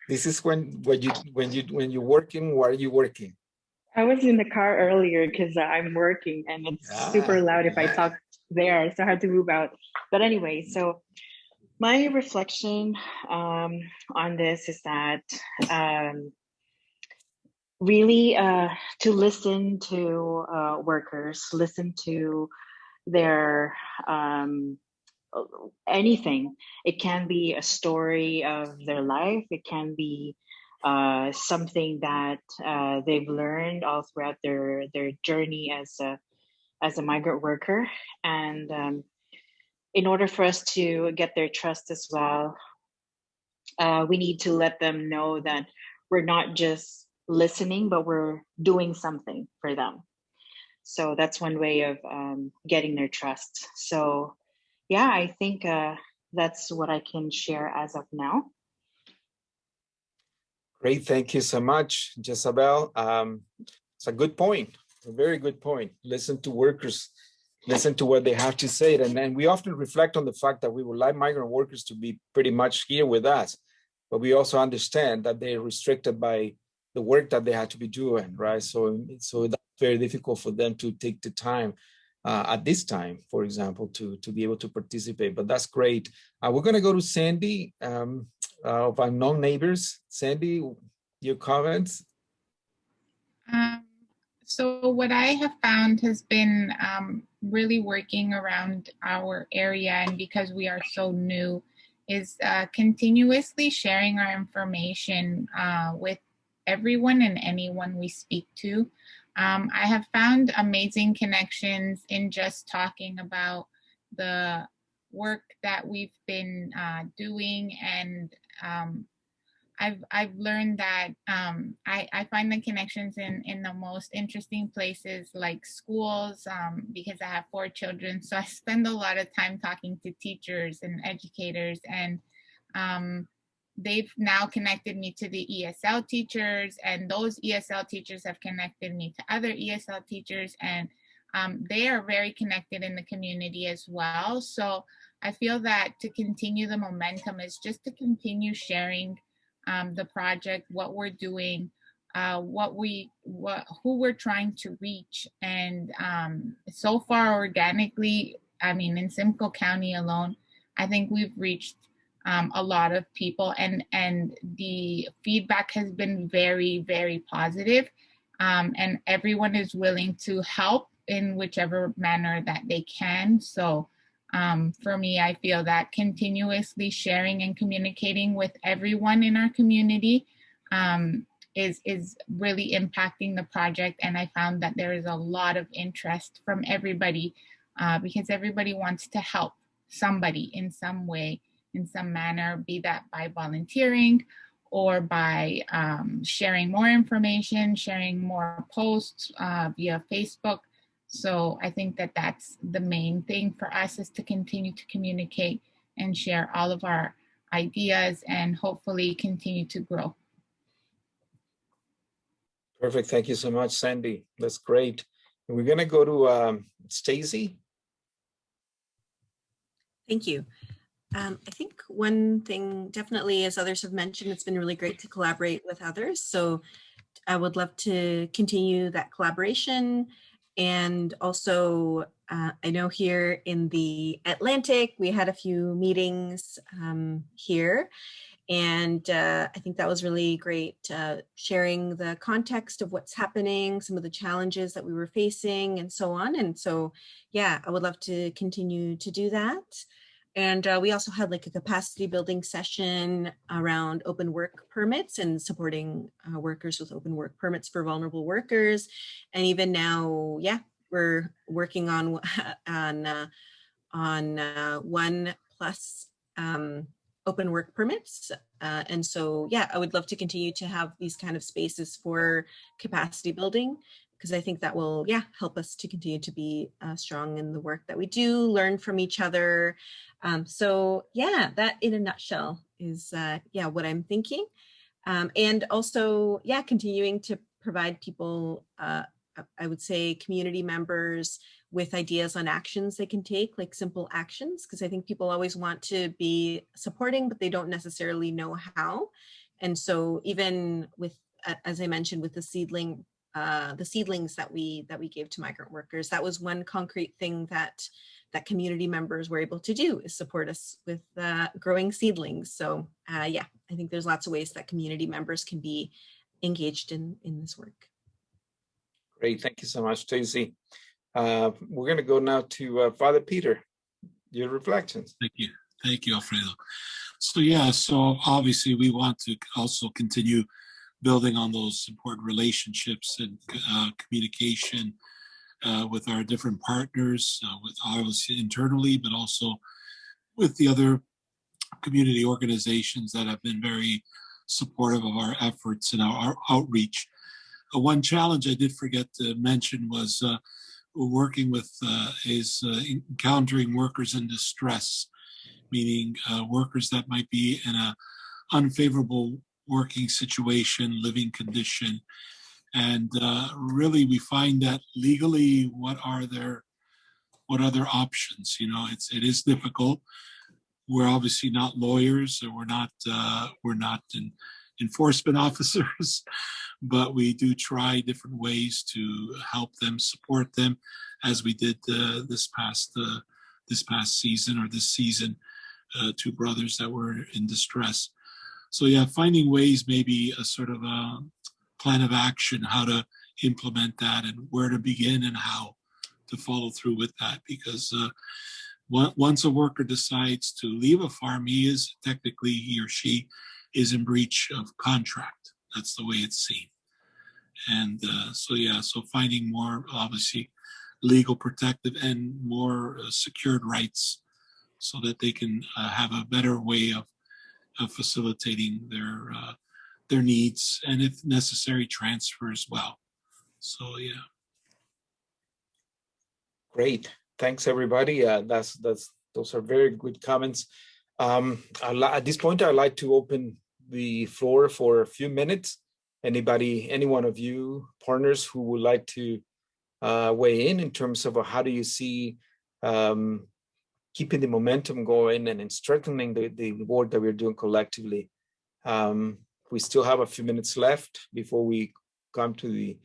This is when when you when you when you're working. Where are you working? I was in the car earlier because I'm working and it's ah, super loud if I talk there, so I had to move out. But anyway, so my reflection um, on this is that um, really uh, to listen to uh, workers, listen to their um, anything. It can be a story of their life. It can be uh, something that uh, they've learned all throughout their their journey as a as a migrant worker. And um, in order for us to get their trust as well, uh, we need to let them know that we're not just listening, but we're doing something for them. So that's one way of um, getting their trust. So yeah, I think uh, that's what I can share as of now. Great, thank you so much, Jezabel. Um, it's a good point, a very good point. Listen to workers, listen to what they have to say. And then we often reflect on the fact that we would like migrant workers to be pretty much here with us, but we also understand that they're restricted by the work that they have to be doing, right? So, so that's very difficult for them to take the time uh, at this time, for example, to, to be able to participate, but that's great. Uh, we're gonna go to Sandy um, uh, of Unknown Neighbors. Sandy, your comments? Um, so what I have found has been um, really working around our area and because we are so new is uh, continuously sharing our information uh, with everyone and anyone we speak to. Um, I have found amazing connections in just talking about the work that we've been uh, doing and um, I've I've learned that um, I, I find the connections in, in the most interesting places like schools um, because I have four children. So I spend a lot of time talking to teachers and educators and um, they've now connected me to the ESL teachers and those ESL teachers have connected me to other ESL teachers and um, they are very connected in the community as well. So I feel that to continue the momentum is just to continue sharing um, the project, what we're doing, uh, what we, what, who we're trying to reach. And um, so far organically, I mean, in Simcoe County alone, I think we've reached um, a lot of people and and the feedback has been very very positive um, and everyone is willing to help in whichever manner that they can. So um, for me I feel that continuously sharing and communicating with everyone in our community um, is is really impacting the project and I found that there is a lot of interest from everybody uh, because everybody wants to help somebody in some way in some manner, be that by volunteering or by um, sharing more information, sharing more posts uh, via Facebook. So I think that that's the main thing for us is to continue to communicate and share all of our ideas and hopefully continue to grow. Perfect. Thank you so much, Sandy. That's great. We're going to go to um, Stacy. Thank you. Um, I think one thing definitely, as others have mentioned, it's been really great to collaborate with others. So I would love to continue that collaboration. And also, uh, I know here in the Atlantic, we had a few meetings um, here. And uh, I think that was really great, uh, sharing the context of what's happening, some of the challenges that we were facing and so on. And so, yeah, I would love to continue to do that. And uh, we also had like a capacity building session around open work permits and supporting uh, workers with open work permits for vulnerable workers. And even now, yeah, we're working on <laughs> on uh, on uh, one plus um, open work permits. Uh, and so, yeah, I would love to continue to have these kind of spaces for capacity building because I think that will, yeah, help us to continue to be uh, strong in the work that we do, learn from each other. Um, so yeah, that in a nutshell is, uh, yeah, what I'm thinking. Um, and also, yeah, continuing to provide people, uh, I would say community members with ideas on actions they can take, like simple actions, because I think people always want to be supporting, but they don't necessarily know how. And so even with, as I mentioned, with the seedling uh, the seedlings that we that we gave to migrant workers. That was one concrete thing that that community members were able to do is support us with uh, growing seedlings. So uh, yeah, I think there's lots of ways that community members can be engaged in in this work. Great, thank you so much, Tracy. Uh, we're going to go now to uh, Father Peter. Your reflections. Thank you, thank you, Alfredo. So yeah, so obviously we want to also continue building on those important relationships and uh, communication uh, with our different partners, uh, with obviously internally, but also with the other community organizations that have been very supportive of our efforts and our, our outreach. Uh, one challenge I did forget to mention was uh, working with uh, is encountering workers in distress, meaning workers that might be in a unfavorable working situation, living condition. And uh, really we find that legally, what are their, what other options? You know, it's, it is difficult. We're obviously not lawyers or we're not, uh, we're not in, enforcement <laughs> officers, but we do try different ways to help them, support them, as we did uh, this past uh, this past season or this season, uh, two brothers that were in distress. So yeah, finding ways, maybe a sort of a plan of action, how to implement that and where to begin and how to follow through with that. Because uh, once a worker decides to leave a farm, he is technically, he or she is in breach of contract. That's the way it's seen. And uh, so, yeah, so finding more, obviously, legal protective and more uh, secured rights so that they can uh, have a better way of of facilitating their uh, their needs and if necessary transfer as well. So yeah. Great, thanks everybody. Uh, that's that's those are very good comments. Um, at this point, I'd like to open the floor for a few minutes. Anybody, any one of you partners who would like to uh, weigh in in terms of how do you see um, keeping the momentum going and in strengthening the, the work that we're doing collectively. Um, we still have a few minutes left before we come to the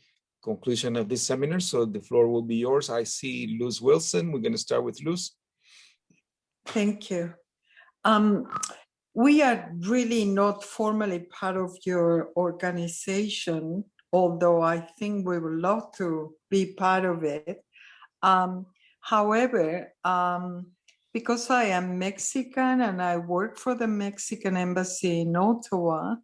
conclusion of this seminar. So the floor will be yours. I see Luz Wilson. We're going to start with Luz. Thank you. Um, we are really not formally part of your organization, although I think we would love to be part of it. Um, however, um, because I am Mexican and I work for the Mexican embassy in Ottawa,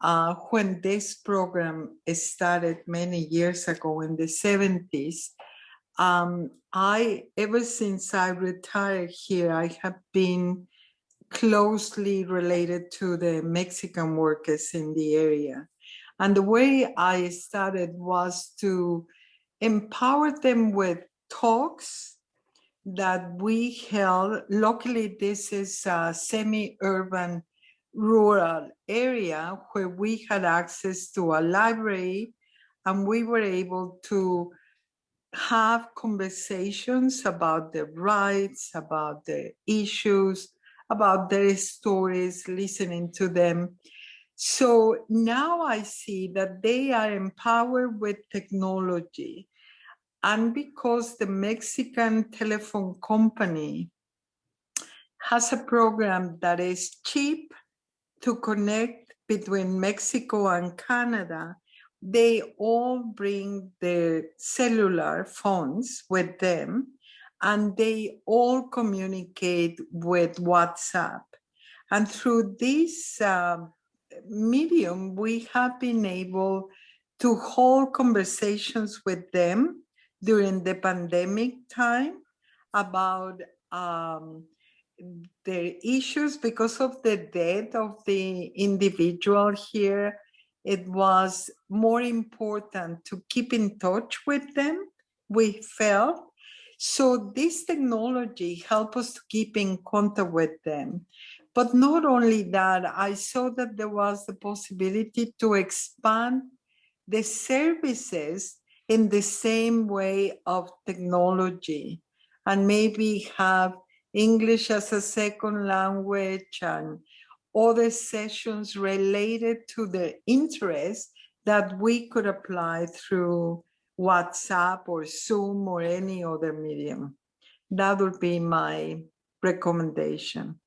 uh, when this program started many years ago in the 70s, um, I, ever since I retired here, I have been closely related to the Mexican workers in the area. And the way I started was to empower them with talks that we held. Locally, this is a semi-urban rural area where we had access to a library and we were able to have conversations about the rights, about the issues, about their stories, listening to them. So now I see that they are empowered with technology and because the Mexican telephone company has a program that is cheap to connect between Mexico and Canada, they all bring their cellular phones with them and they all communicate with WhatsApp. And through this uh, medium, we have been able to hold conversations with them during the pandemic time about um, the issues because of the death of the individual here, it was more important to keep in touch with them, we felt. So this technology helped us to keep in contact with them. But not only that, I saw that there was the possibility to expand the services in the same way of technology and maybe have English as a second language and other sessions related to the interest that we could apply through WhatsApp or Zoom or any other medium. That would be my recommendation.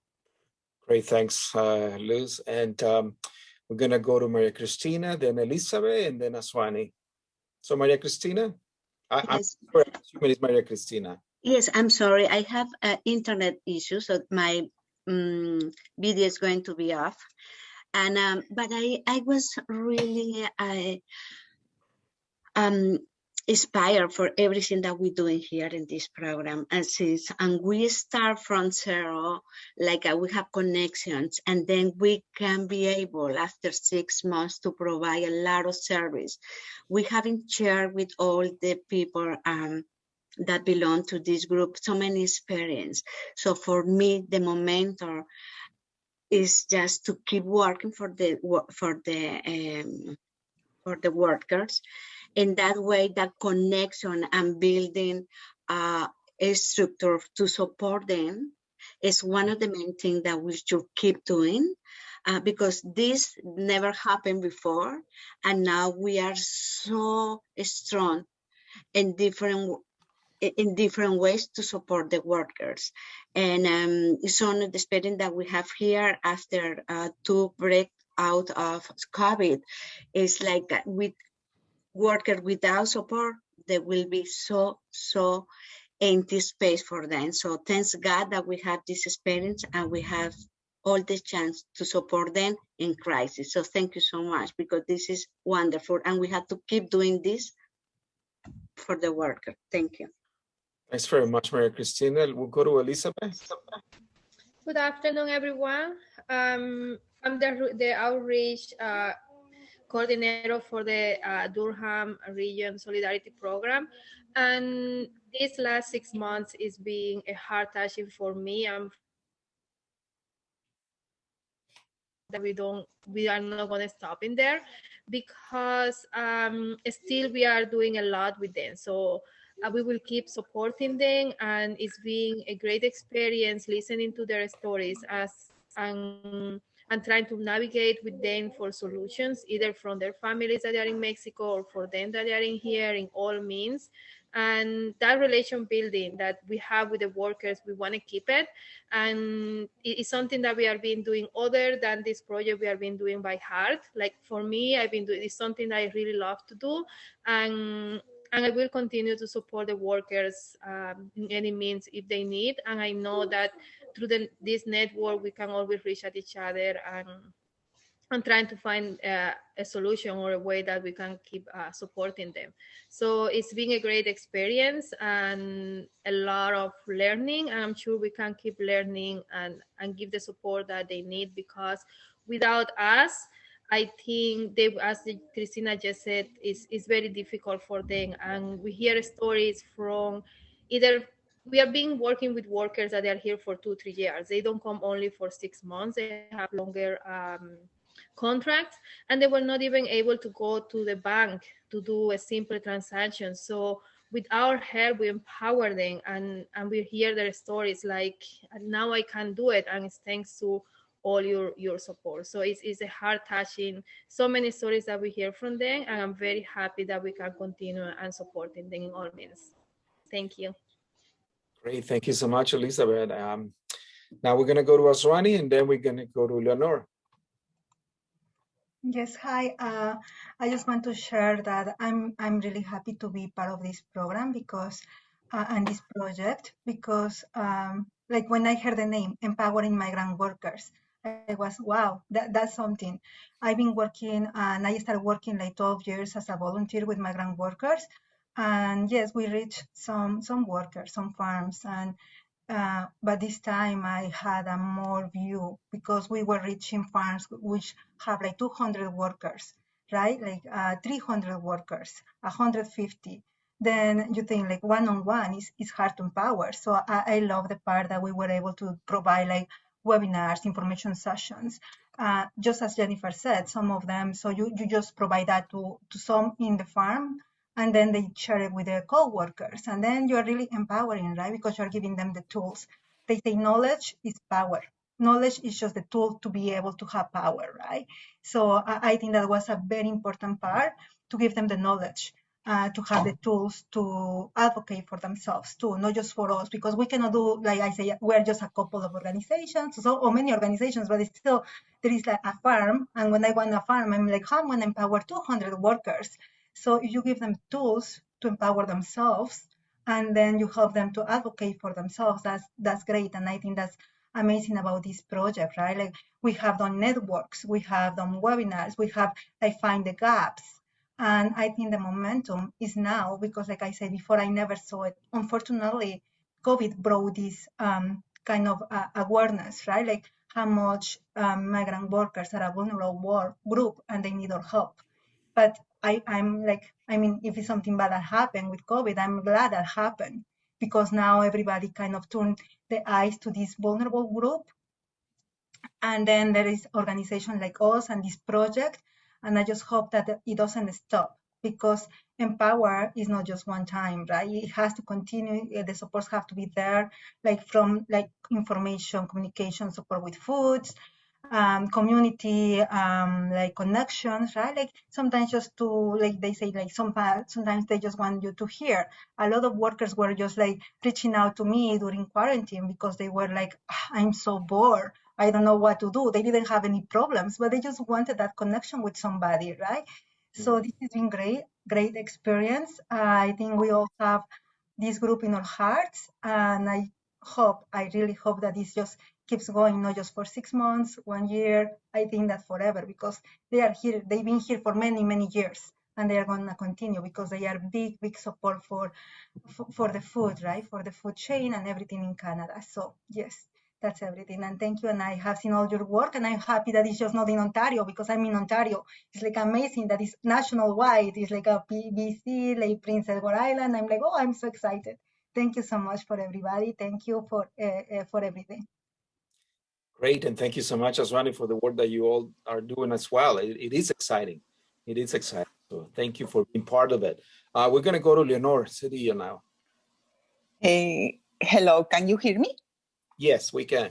Great, thanks, uh, Luz. And um, we're gonna go to Maria Cristina, then Elizabeth, and then Aswani. So Maria Cristina, I, Yes. I'm assuming it's Maria Cristina. Yes, I'm sorry. I have an internet issue, so my um, video is going to be off. And um, but I I was really I um inspired for everything that we're doing here in this program. And since and we start from zero, like uh, we have connections, and then we can be able after six months to provide a lot of service. We haven't shared with all the people um that belong to this group so many experience so for me the momentum is just to keep working for the for the um, for the workers in that way that connection and building uh, a structure to support them is one of the main things that we should keep doing uh, because this never happened before and now we are so strong in different in different ways to support the workers. And um, some of the spending that we have here after uh, two break out of COVID is like uh, with workers without support, there will be so, so empty space for them. So thanks God that we have this experience and we have all the chance to support them in crisis. So thank you so much because this is wonderful and we have to keep doing this for the worker. Thank you. Thanks very much, Maria Cristina. We'll go to Elizabeth. Good afternoon, everyone. Um, I'm the, the outreach uh, coordinator for the uh, Durham Region Solidarity Program. And this last six months is being a hard touching for me. I'm that we don't we are not going to stop in there because um, still we are doing a lot with them so uh, we will keep supporting them and it's been a great experience listening to their stories as and and trying to navigate with them for solutions either from their families that are in mexico or for them that are in here in all means. And that relation building that we have with the workers we want to keep it. And it is something that we have been doing other than this project we have been doing by heart. Like for me i've been doing it's something i really love to do. And and I will continue to support the workers um, in any means if they need. And I know that through the, this network, we can always reach at each other and and trying to find uh, a solution or a way that we can keep uh, supporting them. So it's been a great experience and a lot of learning. And I'm sure we can keep learning and, and give the support that they need because without us, I think they, as Cristina just said, is is very difficult for them. And we hear stories from either we have been working with workers that are here for two, three years. They don't come only for six months. They have longer um, contracts, and they were not even able to go to the bank to do a simple transaction. So with our help, we empower them, and and we hear their stories like now I can do it, and it's thanks to all your your support. So it's, it's a heart touching, so many stories that we hear from them, and I'm very happy that we can continue and supporting them in all means. Thank you. Great, thank you so much, Elizabeth. Um, now we're gonna go to Aswani and then we're gonna go to Leonor. Yes, hi. Uh, I just want to share that I'm I'm really happy to be part of this program because uh, and this project because um, like when I heard the name empowering migrant workers, I was wow that that's something. I've been working and I started working like 12 years as a volunteer with migrant workers, and yes, we reach some some workers, some farms, and Uh, but this time I had a more view because we were reaching farms which have like 200 workers, right? Like uh, 300 workers, 150. Then you think like one-on-one is, is hard to empower. So I, I love the part that we were able to provide like webinars, information sessions. Uh, just as Jennifer said, some of them, so you, you just provide that to, to some in the farm and then they share it with their co-workers. And then you're really empowering right? Because you're giving them the tools. They say knowledge is power. Knowledge is just the tool to be able to have power right? So i, think that was a very important part to give them the knowledge uh, to have the tools to advocate for themselves too, not just for us, because we cannot do, like I say, we're just a couple of organizations, so or many organizations, but it's still there is like a farm, and when I want a farm, I'm like, how am I going to empower 200 workers? So you give them tools to empower themselves, and then you help them to advocate for themselves, that's that's great. And I think that's amazing about this project, right? Like we have done networks, we have done webinars, we have like find the gaps. And I think the momentum is now because like I said before, I never saw it. Unfortunately, COVID brought this um, kind of uh, awareness, right? Like how much um, migrant workers are a vulnerable group and they need our help. But I, I'm like, I mean, if it's something bad that happened with COVID, I'm glad that happened because now everybody kind of turned the eyes to this vulnerable group. And then there is organization like us and this project. And I just hope that it doesn't stop because empower is not just one time, right? It has to continue. Uh, the supports have to be there, like from like information, communication support with foods, um, community um, like connections, right? Like sometimes just to like they say like some sometimes they just want you to hear. A lot of workers were just like reaching out to me during quarantine because they were like, ah, I'm so bored. I don't know what to do. They didn't have any problems, but they just wanted that connection with somebody, right? So this has been great, great experience. Uh, I think we all have this group in our hearts, and I hope, I really hope that this just keeps going, not just for six months, one year. I think that forever because they are here, they've been here for many, many years and they are going to continue because they are big, big support for, for, for the food, right? For the food chain and everything in Canada. So yes, that's everything. And thank you. And I have seen all your work and I'm happy that it's just not in Ontario because I'm in Ontario. It's like amazing that it's national wide. It's like a BC, like Prince Edward Island. I'm like, oh, I'm so excited. Thank you so much for everybody. Thank you for, uh, uh, for everything. Great, and thank you so much, Aswani, for the work that you all are doing as well. it, it is exciting. It is exciting. So thank you for being part of it. Uh, we're going to go to Leonor Cedillo now. Hey, hello, can you hear me? Yes, we can.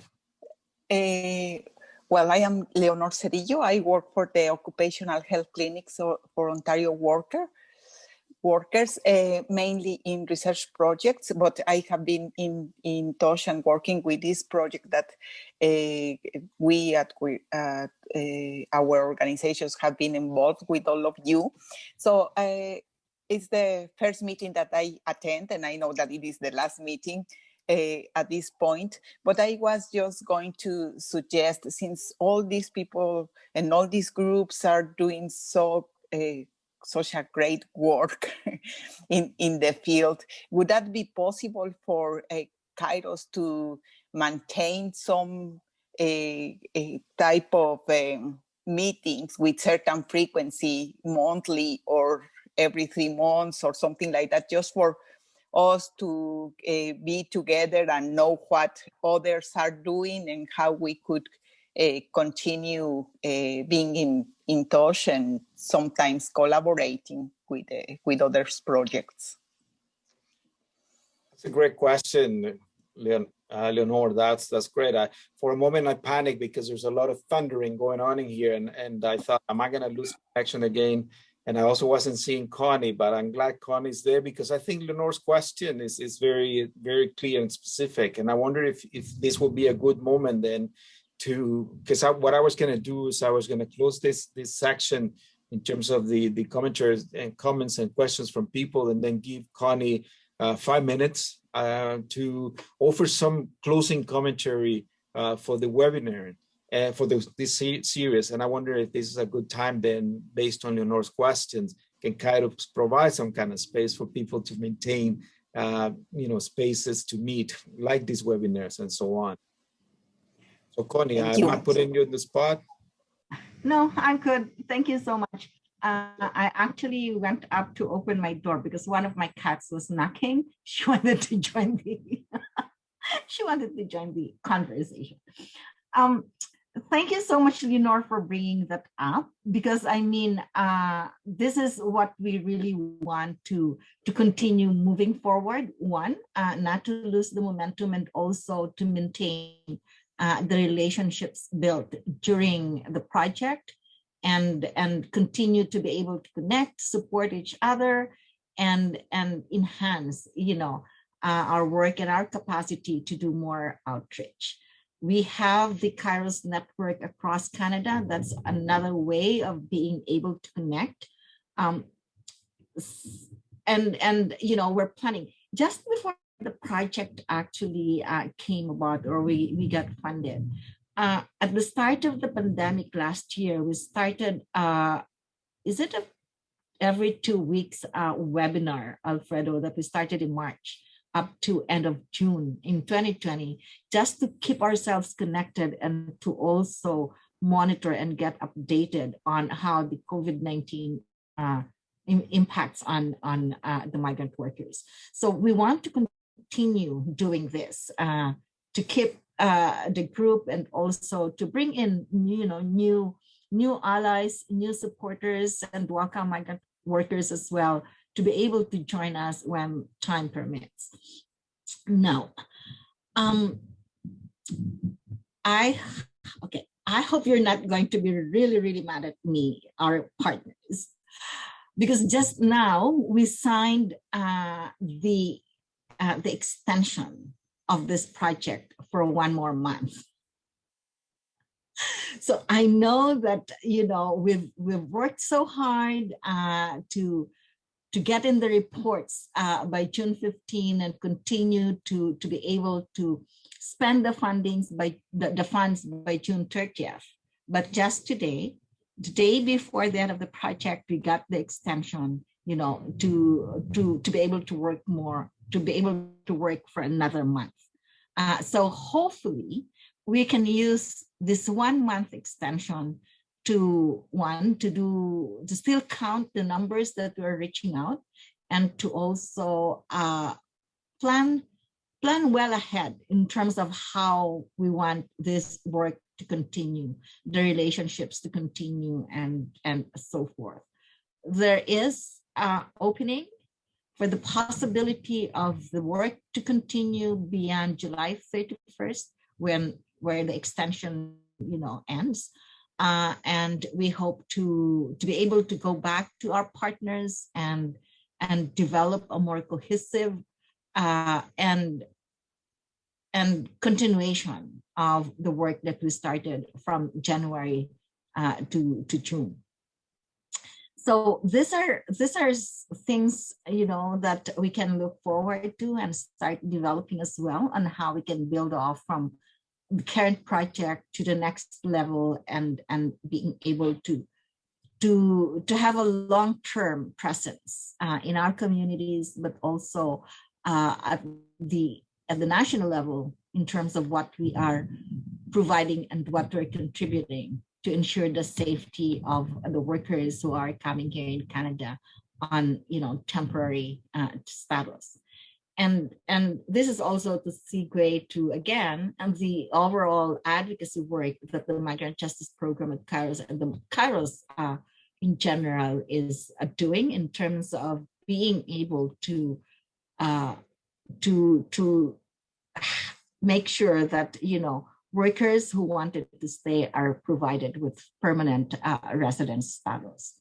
Uh, well, I am Leonor Cedillo. I work for the Occupational Health Clinics for Ontario Worker workers, uh, mainly in research projects, but I have been in, in touch and working with this project that uh, we at uh, our organizations have been involved with all of you. So it's the first meeting that I attend, and I know that it is the last meeting uh, at this point, but I was just going to suggest since all these people and all these groups are doing so uh, such a great work <laughs> in, in the field. Would that be possible for uh, Kairos to maintain some a, a type of um, meetings with certain frequency monthly or every three months or something like that just for us to uh, be together and know what others are doing and how we could continue uh, being in, in touch and sometimes collaborating with, uh, with others projects? That's a great question, Leon, uh, Leonor. That's that's great. I, for a moment, I panicked because there's a lot of thundering going on in here, and and I thought, am I going to lose connection again? And I also wasn't seeing Connie, but I'm glad Connie's there because I think Leonor's question is is very very clear and specific. And I wonder if if this will be a good moment then to because what I was going to do is I was going to close this this section in terms of the the commentaries and comments and questions from people, and then give Connie uh, five minutes uh, to offer some closing commentary uh, for the webinar and uh, for the, this series. And I wonder if this is a good time then, based on Leonor's questions, can Kairos provide some kind of space for people to maintain uh, you know, spaces to meet, like these webinars and so on. So Connie, Thank I'm you. not putting you in the spot. No, I'm good. Thank you so much. Uh, I actually went up to open my door because one of my cats was knocking. <laughs> She wanted to join the <laughs> she wanted to join the conversation. Um, thank you so much, Leonor, for bringing that up because I mean, uh, this is what we really want to to continue moving forward. One, uh, not to lose the momentum, and also to maintain uh, the relationships built during the project and and continue to be able to connect support each other and and enhance you know uh, our work and our capacity to do more outreach. We have the kairos network across canada. That's another way of being able to connect. Um, and and you know we're planning just before the project actually uh, came about or we we got funded. Uh, at the start of the pandemic last year we started uh, is it a every two weeks uh, webinar alfredo that we started in march up to end of june in 2020 just to keep ourselves connected and to also monitor and get updated on how the covid-19 uh, impacts on on uh, the migrant workers. So we want to continue doing this uh, to keep uh, the group and also to bring in you know new new allies new supporters and welcome migrant workers as well to be able to join us when time permits. Now um i okay i hope you're not going to be really really mad at me our partners because just now we signed uh, the uh, the extension of this project for one more month. So I know that you know we've we've worked so hard uh, to to get in the reports uh, by June 15 and continue to to be able to spend the fundings by the, the funds by June 30th. But just today, the day before the end of the project, we got the extension, you know, to to to be able to work more, to be able to work for another month. Uh, so hopefully we can use this one month extension to one to do to still count the numbers that we're reaching out and to also uh, plan plan well ahead in terms of how we want this work to continue the relationships to continue and and so forth there is uh, opening for the possibility of the work to continue beyond July 31st, when where the extension, you know, ends. Uh, and we hope to to be able to go back to our partners and and develop a more cohesive uh, and and continuation of the work that we started from January uh, to to June so these are these are things you know that we can look forward to and start developing as well on how we can build off from the current project to the next level and and being able to to to have a long-term presence uh, in our communities but also uh, at the at the national level in terms of what we are providing and what we're contributing to ensure the safety of the workers who are coming here in Canada on, you know, temporary uh, status. And, and this is also to segue to, again, and the overall advocacy work that the Migrant Justice Program at Kairos and the Kairos uh, in general is uh, doing in terms of being able to, uh, to, to make sure that, you know, workers who wanted to stay are provided with permanent uh, residence status.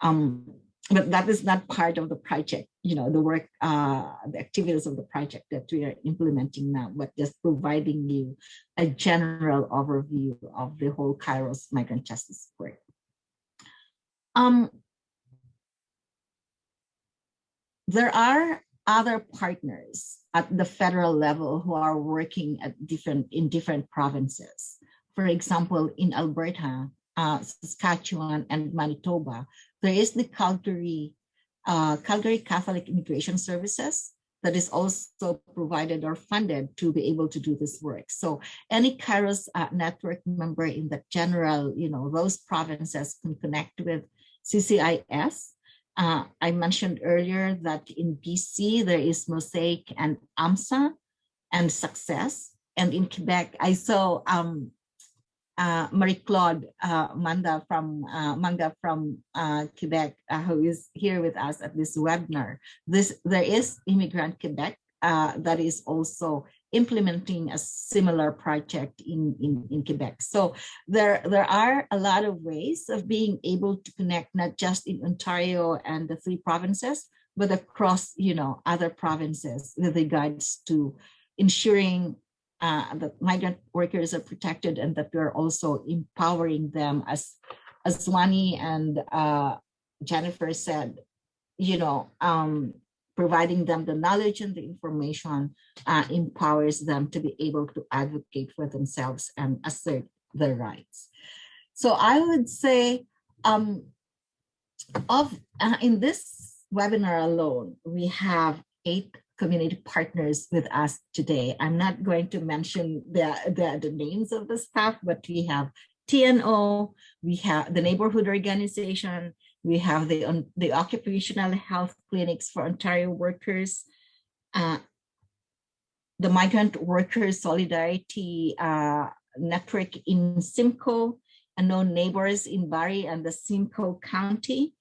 Um, but that is not part of the project, you know, the work, uh, the activities of the project that we are implementing now, but just providing you a general overview of the whole Kairos migrant justice work. Um, there are other partners at the federal level who are working at different in different provinces. For example, in Alberta, uh, Saskatchewan, and Manitoba, there is the Calgary uh, Calgary Catholic Immigration Services, that is also provided or funded to be able to do this work. So any Kairos uh, network member in the general, you know, those provinces can connect with CCIS. Uh, I mentioned earlier that in BC, there is Mosaic and AMSA and Success. And in Quebec, I saw um, uh, Marie-Claude uh, Manda from uh, Manga from uh, Quebec, uh, who is here with us at this webinar. This there is Immigrant Quebec uh, that is also implementing a similar project in, in, in Quebec. So there, there are a lot of ways of being able to connect not just in Ontario and the three provinces, but across you know other provinces with regards to ensuring uh, that migrant workers are protected and that we're also empowering them as Aswani and uh, Jennifer said, you know, um, providing them the knowledge and the information uh, empowers them to be able to advocate for themselves and assert their rights. So I would say um, of uh, in this webinar alone, we have eight community partners with us today. I'm not going to mention the, the, the names of the staff, but we have TNO, we have the neighborhood organization, we have the, the occupational health clinics for Ontario workers, uh, the Migrant Workers Solidarity uh, Network in Simcoe, Unknown Neighbors in Barrie and the Simcoe County,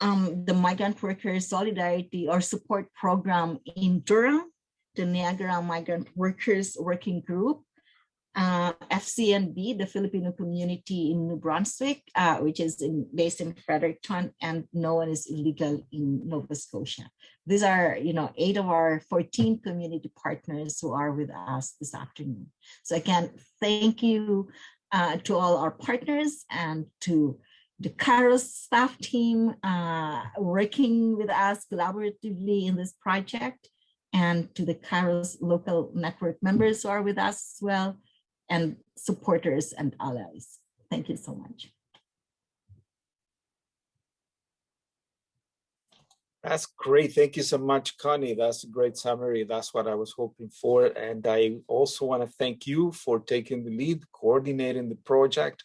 um, the Migrant Workers Solidarity or Support Program in Durham, the Niagara Migrant Workers Working Group, uh, FCNB, the Filipino community in New Brunswick, uh, which is in, based in Fredericton, and no one is illegal in Nova Scotia. These are, you know, eight of our 14 community partners who are with us this afternoon. So again, thank you uh, to all our partners and to the Kairos staff team uh, working with us collaboratively in this project and to the Kairos local network members who are with us as well and supporters and allies. Thank you so much. That's great. Thank you so much, Connie. That's a great summary. That's what I was hoping for. And I also want to thank you for taking the lead, coordinating the project.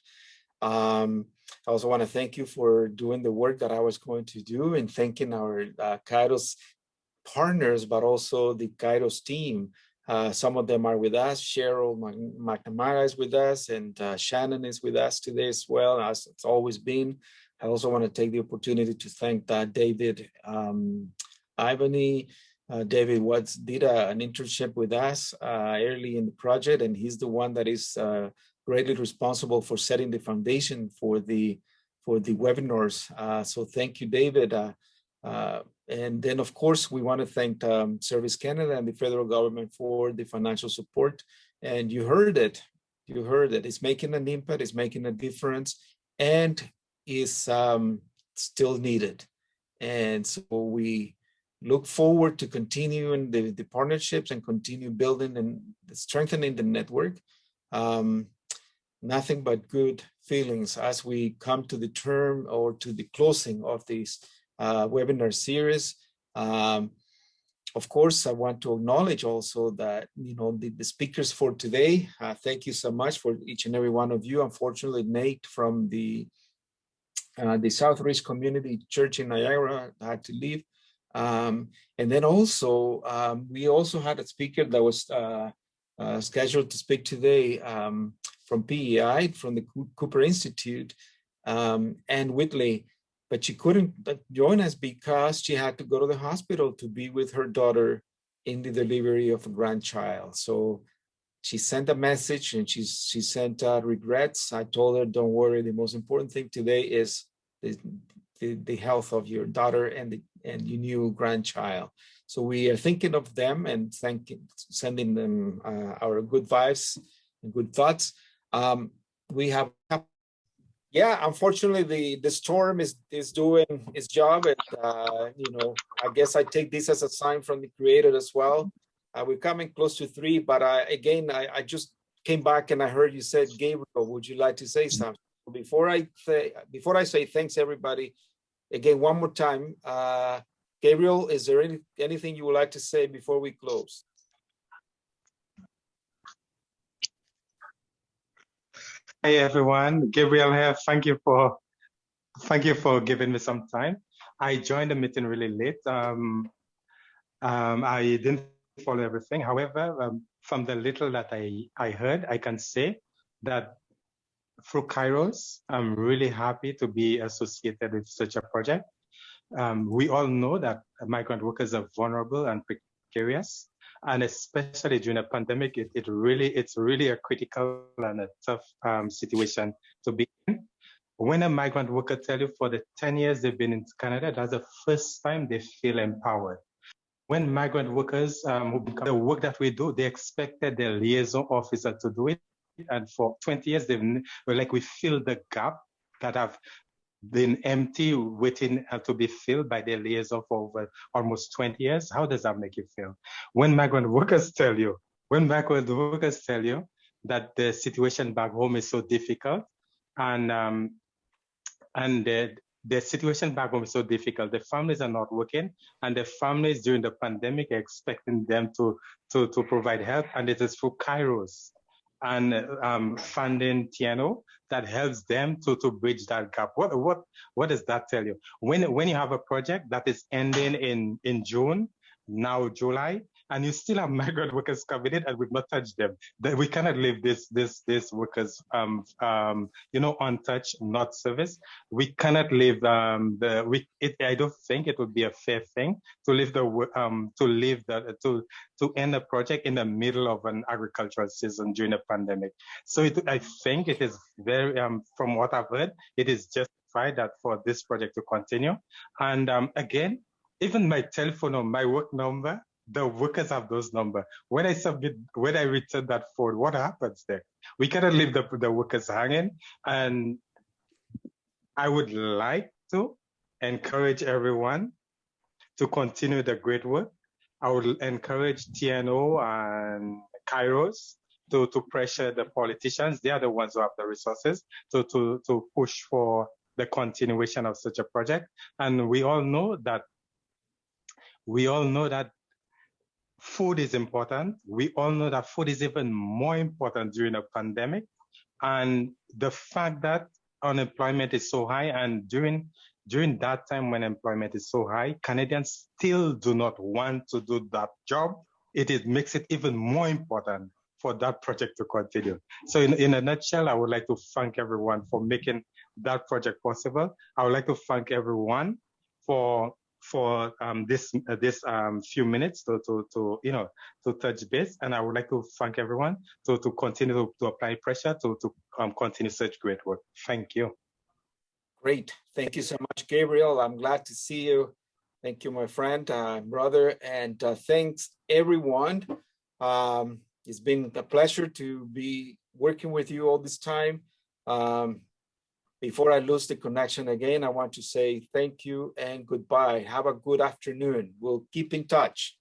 Um, I also want to thank you for doing the work that I was going to do and thanking our uh, Kairos partners, but also the Kairos team. Uh, some of them are with us. Cheryl McNamara is with us and uh, Shannon is with us today as well, as it's always been. I also want to take the opportunity to thank uh, David um, Ivany. Uh, David Watts did an internship with us uh, early in the project, and he's the one that is uh, greatly responsible for setting the foundation for the for the webinars. So thank you, David. Uh, uh, and then, of course, we want to thank um, Service Canada and the federal government for the financial support. And you heard it. You heard it. It's making an impact. It's making a difference, and is um, still needed. And so we look forward to continuing the, the partnerships and continue building and strengthening the network. Um, nothing but good feelings as we come to the term or to the closing of this webinar series. Um, of course, I want to acknowledge also that, you know, the, the speakers for today, uh, thank you so much for each and every one of you. Unfortunately, Nate from the uh, the Southridge Community Church in Niagara had to leave. Um, and then also, um, we also had a speaker that was uh, uh, scheduled to speak today, um, from PEI, from the Cooper Institute, um, and Whitley, but she couldn't join us because she had to go to the hospital to be with her daughter in the delivery of a grandchild. So she sent a message and she, she sent uh, regrets. I told her, don't worry, the most important thing today is the, the, the health of your daughter and, the, and your new grandchild. So we are thinking of them and thanking, sending them uh, our good vibes and good thoughts. Um, we have, yeah, unfortunately, the the storm is is doing its job, and uh, you know, I guess I take this as a sign from the creator as well. Uh, we're coming close to three, but I, again, I, I just came back and I heard you said, Gabriel, would you like to say something? Before I say, before I say thanks everybody, again, one more time, uh, Gabriel, is there any, anything you would like to say before we close? Hey everyone, Gabriel here. Thank you for thank you for giving me some time. I joined the meeting really late. Um, um, I didn't follow everything. However, um, from the little that I, I heard, I can say that through Kairos, I'm really happy to be associated with such a project. Um, we all know that migrant workers are vulnerable and precarious and especially during a pandemic, it, it really it's really a critical and a tough um, situation to be in. When a migrant worker tell you for the 10 years they've been in Canada, that's the first time they feel empowered. When migrant workers, um, the work that we do, they expected their liaison officer to do it. And for 20 years, they've like we fill the gap that have been empty, waiting uh, to be filled by their liaison for over almost 20 years. How does that make you feel? When migrant workers tell you, when migrant workers tell you that the situation back home is so difficult and um, and the, the situation back home is so difficult. The families are not working, and the families during the pandemic are expecting them to to to provide help, and it is through Kairos and um, funding TNO that helps them to, to bridge that gap. What, what, what does that tell you? When, when you have a project that is ending in, in June, now July, and you still have <laughs> migrant workers coming in and we've not touched them. That we cannot leave this this this workers um um you know untouched, not service. We cannot leave um the we it, I don't think it would be a fair thing to leave the um to leave the to to end a project in the middle of an agricultural season during a pandemic. So it, I think it is very um from what I've heard, it is justified that for this project to continue. And um again, even my telephone or my work number the workers have those numbers. When I submit, when I return that forward, what happens there? We cannot leave the, the workers hanging. And I would like to encourage everyone to continue the great work. I would encourage TNO and Kairos to, to pressure the politicians. They are the ones who have the resources to, to, to push for the continuation of such a project. And we all know that we all know that food is important. We all know that food is even more important during a pandemic. And the fact that unemployment is so high and during during that time when employment is so high, Canadians still do not want to do that job. It is, makes it even more important for that project to continue. So in, in a nutshell, I would like to thank everyone for making that project possible. I would like to thank everyone for for um, this uh, this um, few minutes to, to, to you know to touch base, and I would like to thank everyone to to continue to, to apply pressure to to um, continue such great work. Thank you. Great, thank you so much, Gabriel. I'm glad to see you. Thank you, my friend, uh, brother, and uh, thanks everyone. Um, it's been a pleasure to be working with you all this time. Before I lose the connection again, I want to say thank you and goodbye. Have a good afternoon. We'll keep in touch.